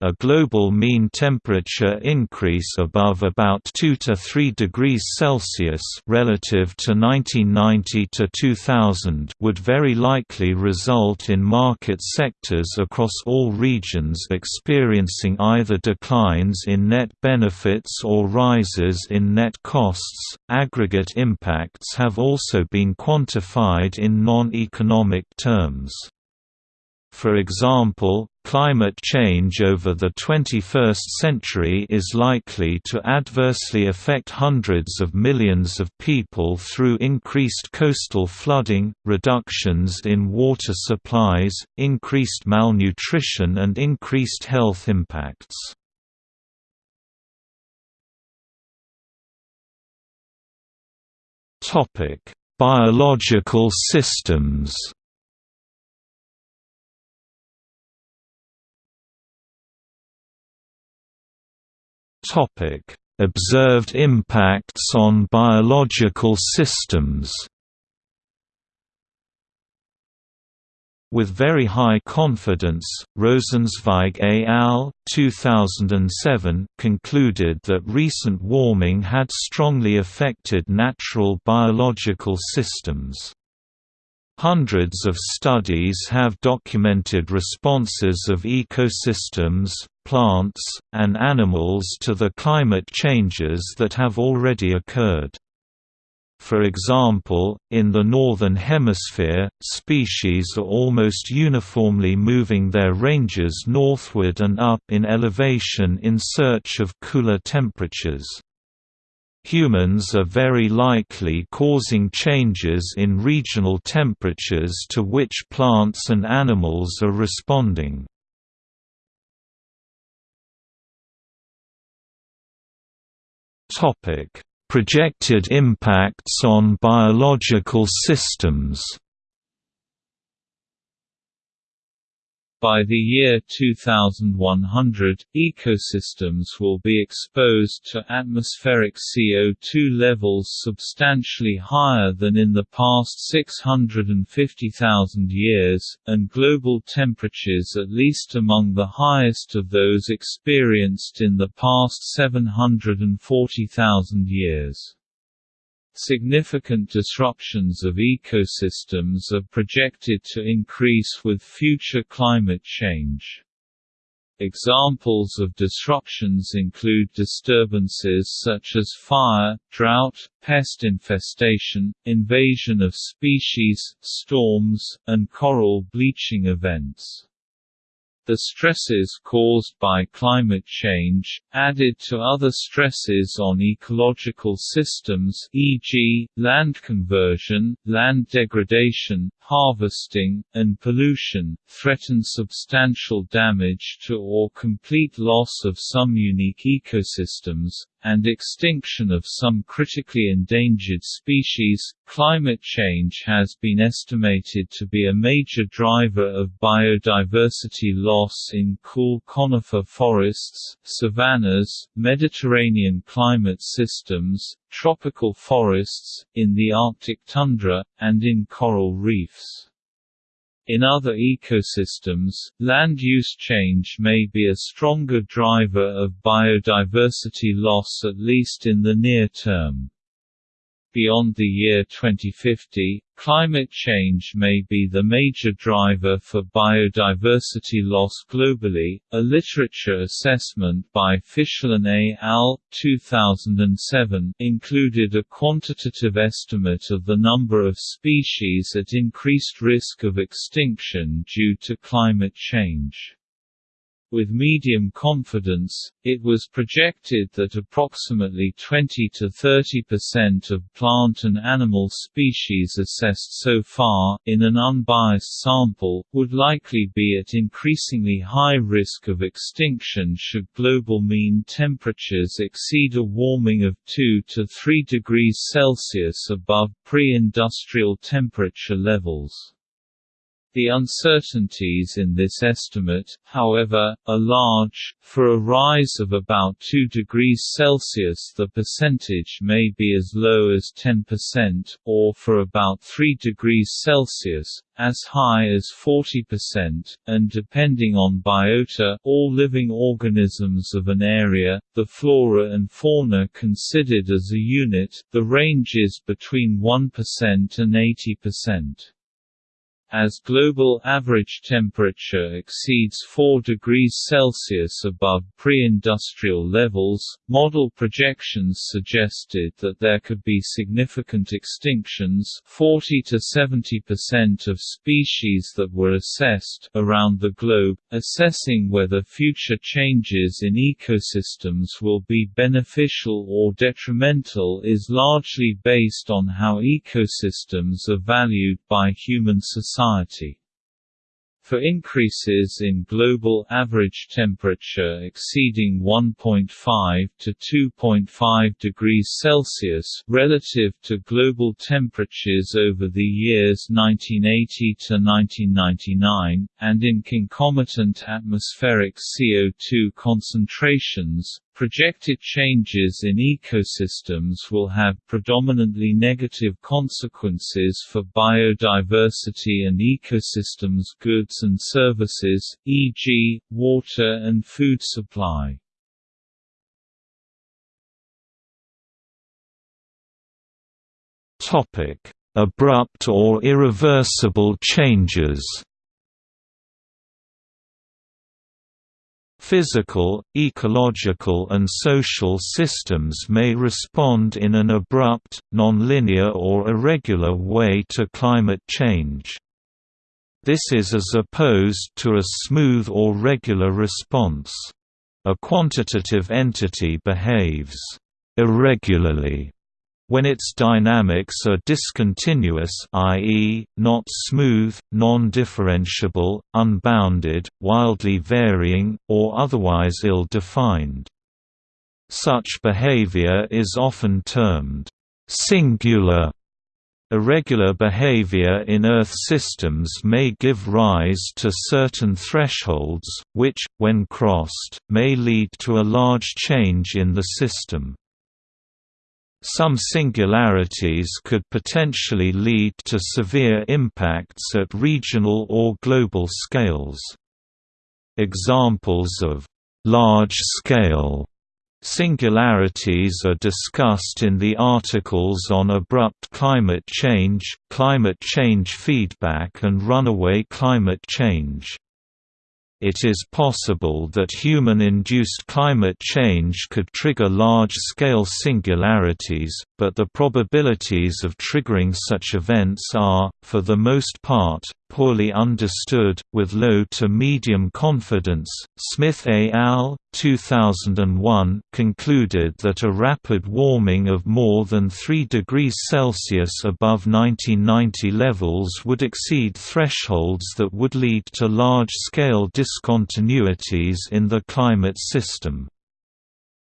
A global mean temperature increase above about 2 to 3 degrees Celsius relative to 1990 to 2000 would very likely result in market sectors across all regions experiencing either declines in net benefits or rises in net costs. Aggregate impacts have also been quantified in non-economic terms. For example, climate change over the 21st century is likely to adversely affect hundreds of millions of people through increased coastal flooding, reductions in water supplies, increased malnutrition and increased health impacts. Biological systems Observed impacts on biological systems. With very high confidence, Rosenzweig et al. 2007 concluded that recent warming had strongly affected natural biological systems. Hundreds of studies have documented responses of ecosystems, plants, and animals to the climate changes that have already occurred. For example, in the Northern Hemisphere, species are almost uniformly moving their ranges northward and up in elevation in search of cooler temperatures. Humans are very likely causing changes in regional temperatures to which plants and animals are responding. Projected impacts on biological systems
By the year 2100, ecosystems will be exposed to atmospheric CO2 levels substantially higher than in the past 650,000 years, and global temperatures at least among the highest of those experienced in the past 740,000 years. Significant disruptions of ecosystems are projected to increase with future climate change. Examples of disruptions include disturbances such as fire, drought, pest infestation, invasion of species, storms, and coral bleaching events. The stresses caused by climate change, added to other stresses on ecological systems e.g., land conversion, land degradation, harvesting, and pollution, threaten substantial damage to or complete loss of some unique ecosystems, and extinction of some critically endangered species. Climate change has been estimated to be a major driver of biodiversity loss in cool conifer forests, savannas, Mediterranean climate systems, tropical forests, in the Arctic tundra, and in coral reefs. In other ecosystems, land use change may be a stronger driver of biodiversity loss at least in the near term. Beyond the year 2050, climate change may be the major driver for biodiversity loss globally. A literature assessment by Fischlin et al. 2007 included a quantitative estimate of the number of species at increased risk of extinction due to climate change. With medium confidence, it was projected that approximately 20 to 30% of plant and animal species assessed so far, in an unbiased sample, would likely be at increasingly high risk of extinction should global mean temperatures exceed a warming of 2 to 3 degrees Celsius above pre-industrial temperature levels. The uncertainties in this estimate, however, are large. For a rise of about 2 degrees Celsius, the percentage may be as low as 10%, or for about 3 degrees Celsius, as high as 40%, and depending on biota all living organisms of an area, the flora and fauna considered as a unit, the range is between 1% and 80%. As global average temperature exceeds 4 degrees Celsius above pre-industrial levels, model projections suggested that there could be significant extinctions 40 to 70% of species that were assessed around the globe, assessing whether future changes in ecosystems will be beneficial or detrimental is largely based on how ecosystems are valued by human society society. For increases in global average temperature exceeding 1.5 to 2.5 degrees Celsius relative to global temperatures over the years 1980 to 1999, and in concomitant atmospheric CO2 concentrations, Projected changes in ecosystems will have predominantly negative consequences for biodiversity and ecosystems goods and services, e.g., water and food supply.
Abrupt or irreversible changes Physical, ecological and social systems may respond in an abrupt, nonlinear or irregular way to climate change. This is as opposed to a smooth or regular response. A quantitative entity behaves irregularly when its dynamics are discontinuous i.e., not smooth, non-differentiable, unbounded, wildly varying, or otherwise ill-defined. Such behavior is often termed singular. Irregular behavior in Earth systems may give rise to certain thresholds, which, when crossed, may lead to a large change in the system. Some singularities could potentially lead to severe impacts at regional or global scales. Examples of large-scale Singularities are discussed in the articles on abrupt climate change, climate change feedback and runaway climate change. It is possible that human-induced climate change could trigger large-scale singularities, but the probabilities of triggering such events are, for the most part, poorly understood, with low to medium confidence. Smith et al. 2001 concluded that a rapid warming of more than 3 degrees Celsius above 1990 levels would exceed thresholds that would lead to large-scale discontinuities in the climate system.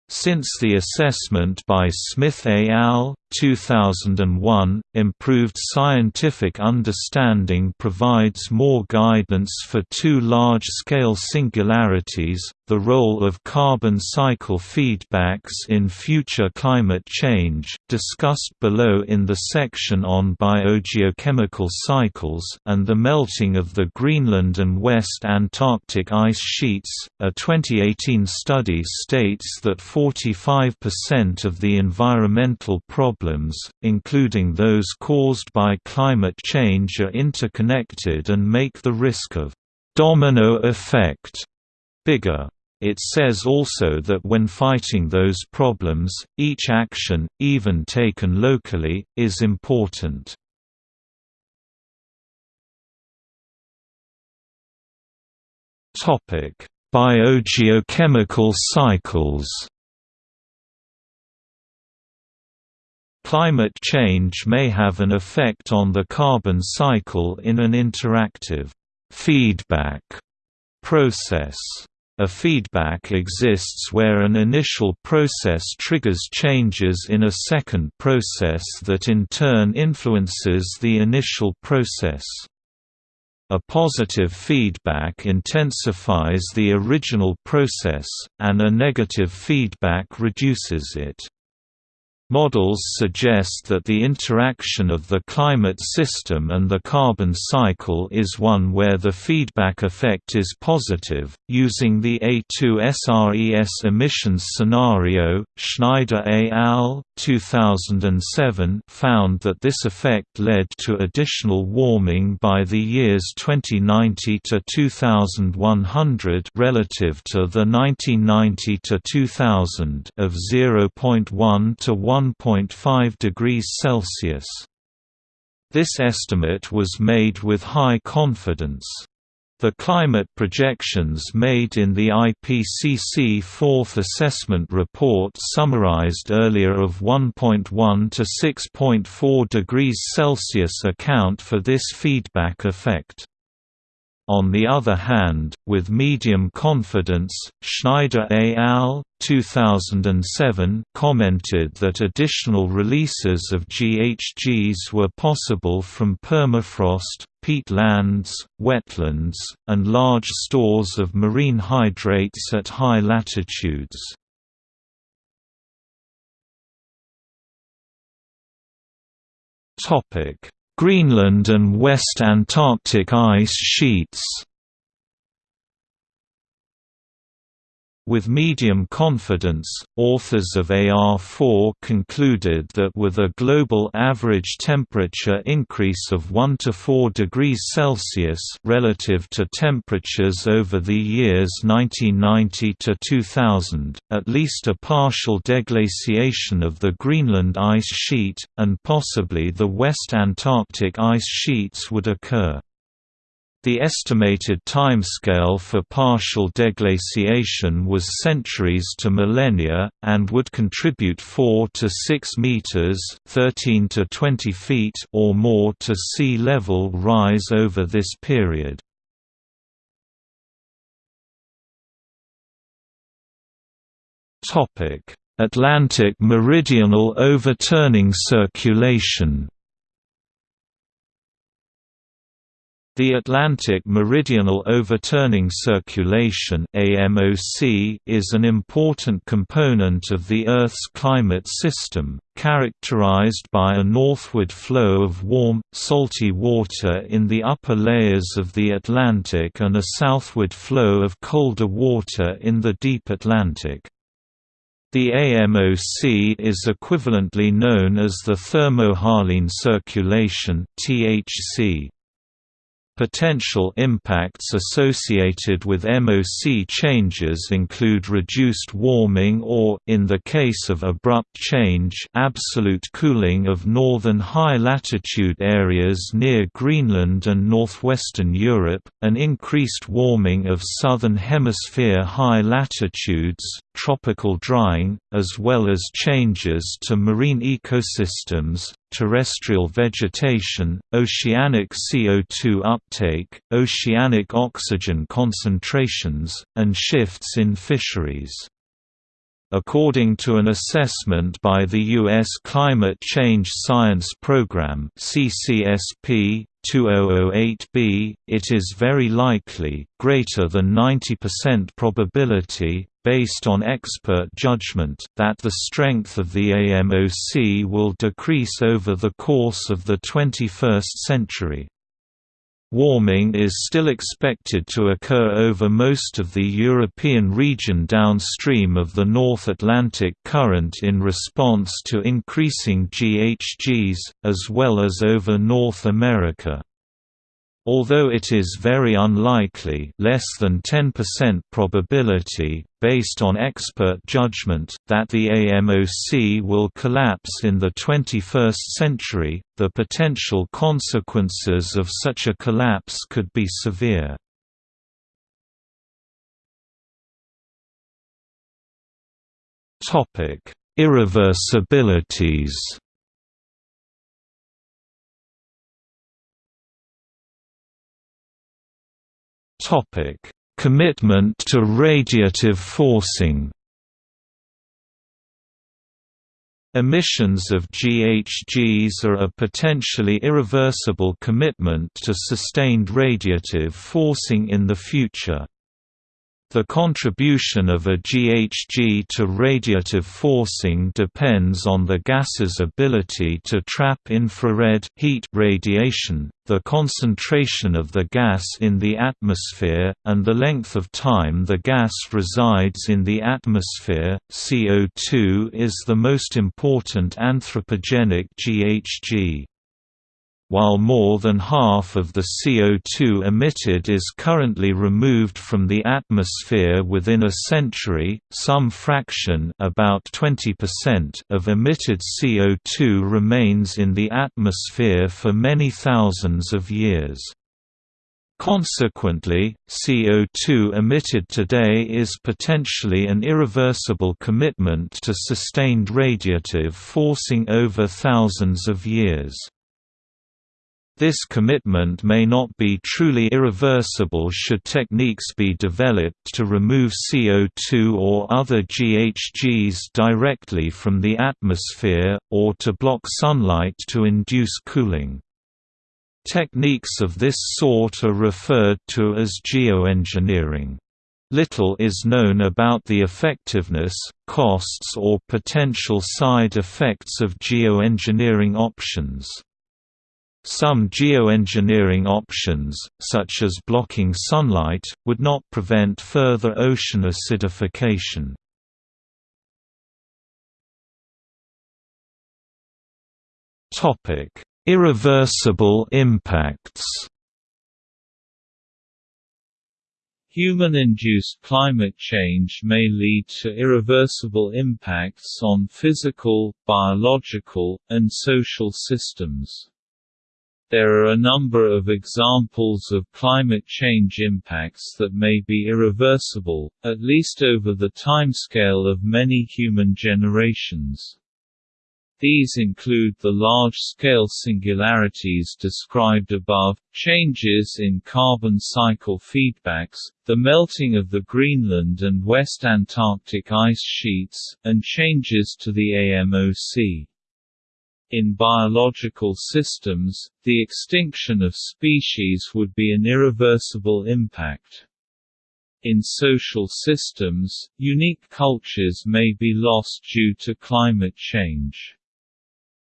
Since the assessment by Smith et al. 2001, improved scientific understanding provides more guidance for two large-scale singularities, the role of carbon cycle feedbacks in future climate change, discussed below in the section on biogeochemical cycles and the melting of the Greenland and West Antarctic ice sheets. A 2018 study states that 45% of the environmental problems, including those caused by climate change are interconnected and make the risk of domino effect bigger. It says also that when fighting those problems, each action, even taken locally, is important. Biogeochemical cycles Climate change may have an effect on the carbon cycle in an interactive feedback process. A feedback exists where an initial process triggers changes in a second process that in turn influences the initial process. A positive feedback intensifies the original process, and a negative feedback reduces it. Models suggest that the interaction of the climate system and the carbon cycle is one where the feedback effect is positive. Using the A2SRES emissions scenario, Schneider et al. 2007 found that this effect led to additional warming by the years 2090 to 2100 relative to the 1990 to 2000 of 0.1 to 1 1.5 degrees Celsius. This estimate was made with high confidence. The climate projections made in the IPCC Fourth Assessment Report summarized earlier of 1.1 to 6.4 degrees Celsius account for this feedback effect. On the other hand, with medium confidence, Schneider et al. 2007 commented that additional releases of GHGs were possible from permafrost, peatlands, wetlands, and large stores of marine hydrates at high latitudes. Greenland and West Antarctic ice sheets With medium confidence, authors of AR4 concluded that with a global average temperature increase of 1 to 4 degrees Celsius relative to temperatures over the years 1990 to 2000, at least a partial deglaciation of the Greenland ice sheet, and possibly the West Antarctic ice sheets would occur. The estimated timescale for partial deglaciation was centuries to millennia, and would contribute 4 to 6 meters (13 to 20 feet) or more to sea level rise over this period. Topic: Atlantic meridional overturning circulation. The Atlantic Meridional Overturning Circulation is an important component of the Earth's climate system, characterized by a northward flow of warm, salty water in the upper layers of the Atlantic and a southward flow of colder water in the deep Atlantic. The AMOC is equivalently known as the thermohaline circulation (THC). Potential impacts associated with MOC changes include reduced warming or in the case of abrupt change, absolute cooling of northern high-latitude areas near Greenland and northwestern Europe, an increased warming of southern hemisphere high latitudes, tropical drying, as well as changes to marine ecosystems, terrestrial vegetation, oceanic CO2 uptake, oceanic oxygen concentrations, and shifts in fisheries. According to an assessment by the U.S. Climate Change Science Program CCSP 2008b, it is very likely, greater than 90% probability, based on expert judgment, that the strength of the AMOC will decrease over the course of the 21st century. Warming is still expected to occur over most of the European region downstream of the North Atlantic Current in response to increasing GHGs, as well as over North America. Although it is very unlikely less than 10% probability, based on expert judgment, that the AMOC will collapse in the 21st century, the potential consequences of such a collapse could be severe. Irreversibilities Commitment to radiative forcing. Emissions of GHGs are a potentially irreversible commitment to sustained radiative forcing in the future. The contribution of a GHG to radiative forcing depends on the gas's ability to trap infrared heat radiation, the concentration of the gas in the atmosphere, and the length of time the gas resides in the atmosphere. CO2 is the most important anthropogenic GHG. While more than half of the CO2 emitted is currently removed from the atmosphere within a century, some fraction about 20% of emitted CO2 remains in the atmosphere for many thousands of years. Consequently, CO2 emitted today is potentially an irreversible commitment to sustained radiative forcing over thousands of years. This commitment may not be truly irreversible should techniques be developed to remove CO2 or other GHGs directly from the atmosphere, or to block sunlight to induce cooling. Techniques of this sort are referred to as geoengineering. Little is known about the effectiveness, costs or potential side effects of geoengineering options. Some geoengineering options, such as blocking sunlight, would not prevent further ocean acidification. Irreversible impacts
Human-induced climate change may lead to irreversible impacts on physical, biological, and social systems. There are a number of examples of climate change impacts that may be irreversible, at least over the timescale of many human generations. These include the large-scale singularities described above, changes in carbon cycle feedbacks, the melting of the Greenland and West Antarctic ice sheets, and changes to the AMOC. In biological systems, the extinction of species would be an irreversible impact. In social systems, unique cultures may be lost due to climate change.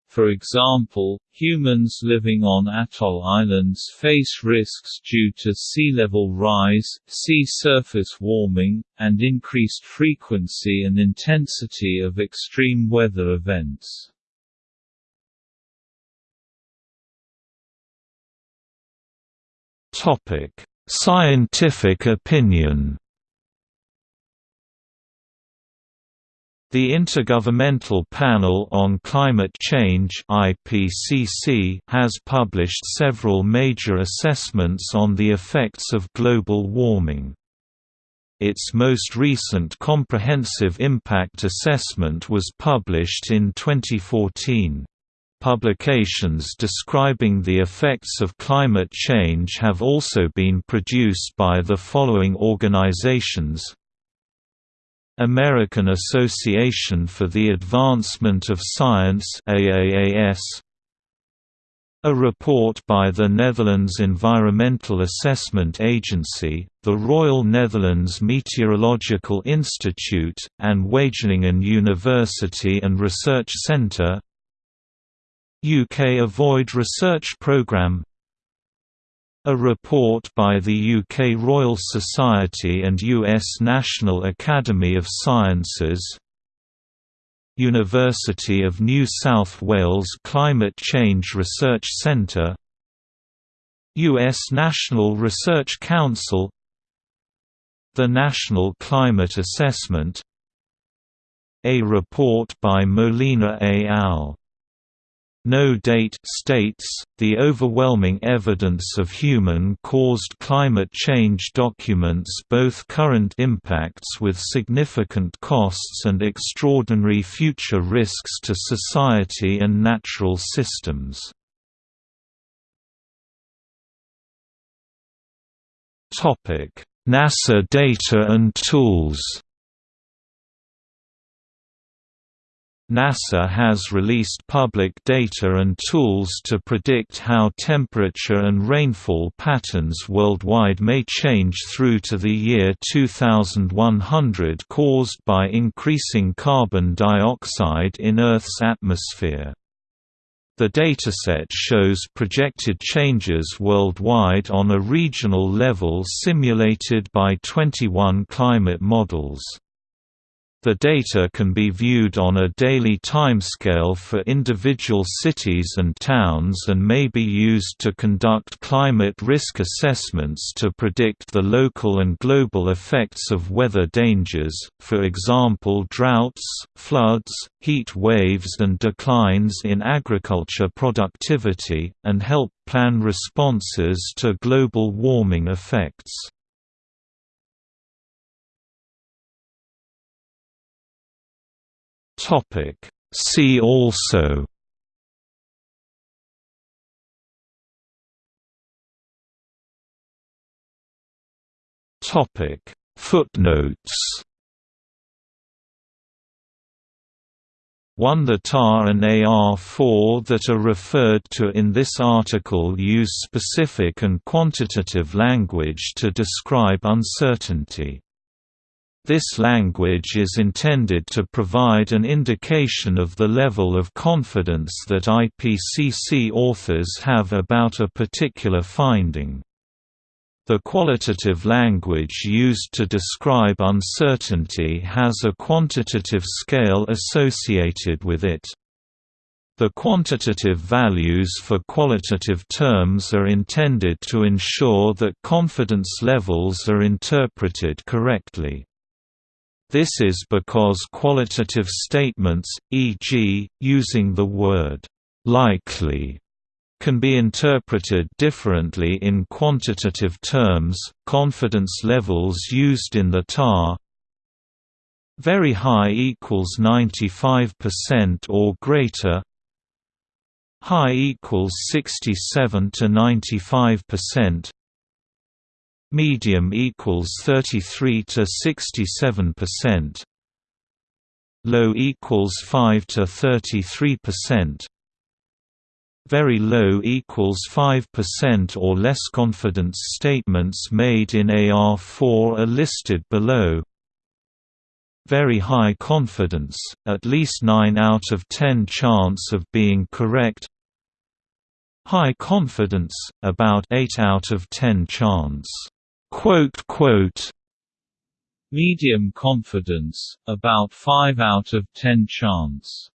For example, humans living on atoll islands face risks due to sea level rise, sea surface warming, and increased frequency and intensity of extreme weather events.
Topic: Scientific opinion. The Intergovernmental Panel on Climate Change (IPCC) has published several major assessments on the effects of global warming. Its most recent comprehensive impact assessment was published in 2014. Publications describing the effects of climate change have also been produced by the following organizations. American Association for the Advancement of Science AAAS a report by the Netherlands Environmental Assessment Agency, the Royal Netherlands Meteorological Institute, and Wageningen University and Research Centre UK Avoid Research Programme a report by the UK Royal Society and US National Academy of Sciences University of New South Wales Climate Change Research Centre U.S. National Research Council The National Climate Assessment A report by Molina et al. No date states, the overwhelming evidence of human-caused climate change documents both current impacts with significant costs and extraordinary future risks to society and natural systems. NASA data and tools NASA has released public data and tools to predict how temperature and rainfall patterns worldwide may change through to the year 2100 caused by increasing carbon dioxide in Earth's atmosphere. The dataset shows projected changes worldwide on a regional level simulated by 21 climate models. The data can be viewed on a daily timescale for individual cities and towns and may be used to conduct climate risk assessments to predict the local and global effects of weather dangers, for example droughts, floods, heat waves and declines in agriculture productivity, and help plan responses to global warming effects. Topic See also Topic Footnotes 1 The TAR and AR4 that are referred to in this article use specific and quantitative language to describe uncertainty. This language is intended to provide an indication of the level of confidence that IPCC authors have about a particular finding. The qualitative language used to describe uncertainty has a quantitative scale associated with it. The quantitative values for qualitative terms are intended to ensure that confidence levels are interpreted correctly. This is because qualitative statements, e.g., using the word likely can be interpreted differently in quantitative terms. Confidence levels used in the TAR very high equals 95% or greater high equals 67 to 95% medium equals 33 to 67 percent. Low equals 5 to 33 percent. Very low equals 5% or less confidence statements made in AR4 are listed below. Very high confidence, at least 9 out of 10 chance of being correct. High confidence, about 8 out of 10 chance Medium confidence, about 5 out of 10 chance.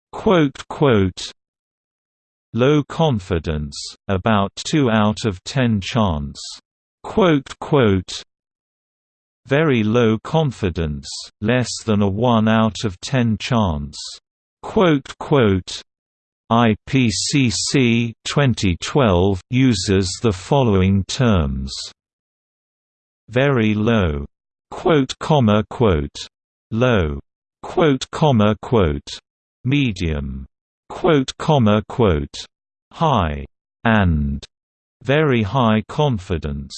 Low confidence, about 2 out of 10 chance. Very low confidence, less than a 1 out of 10 chance. IPCC 2012 uses the following terms very low, quote comma quote, low, quote comma quote, medium, quote comma quote, high, and. Very high confidence.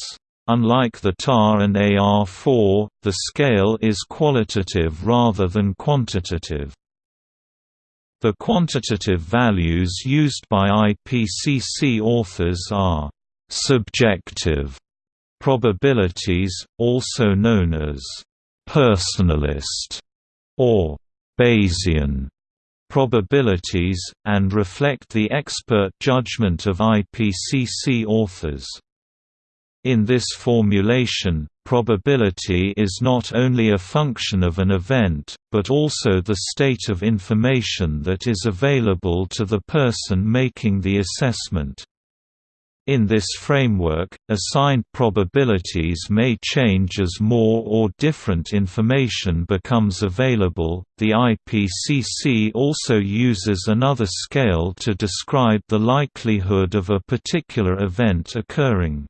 Unlike the TAR and AR4, the scale is qualitative rather than quantitative. The quantitative values used by IPCC authors are subjective probabilities, also known as personalist or Bayesian probabilities, and reflect the expert judgment of IPCC authors. In this formulation, probability is not only a function of an event, but also the state of information that is available to the person making the assessment. In this framework, assigned probabilities may change as more or different information becomes available. The IPCC also uses another scale to describe the likelihood of a particular event occurring.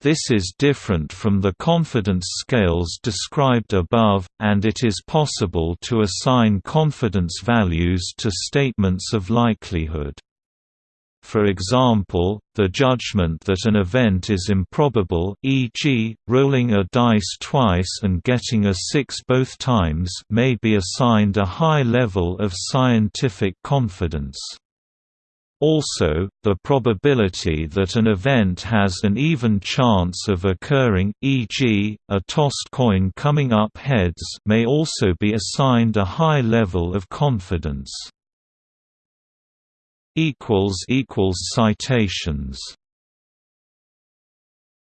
This is different from the confidence scales described above, and it is possible to assign confidence values to statements of likelihood. For example, the judgment that an event is improbable e.g., rolling a dice twice and getting a 6 both times may be assigned a high level of scientific confidence. Also, the probability that an event has an even chance of occurring e.g., a tossed coin coming up heads may also be assigned a high level of confidence. Citations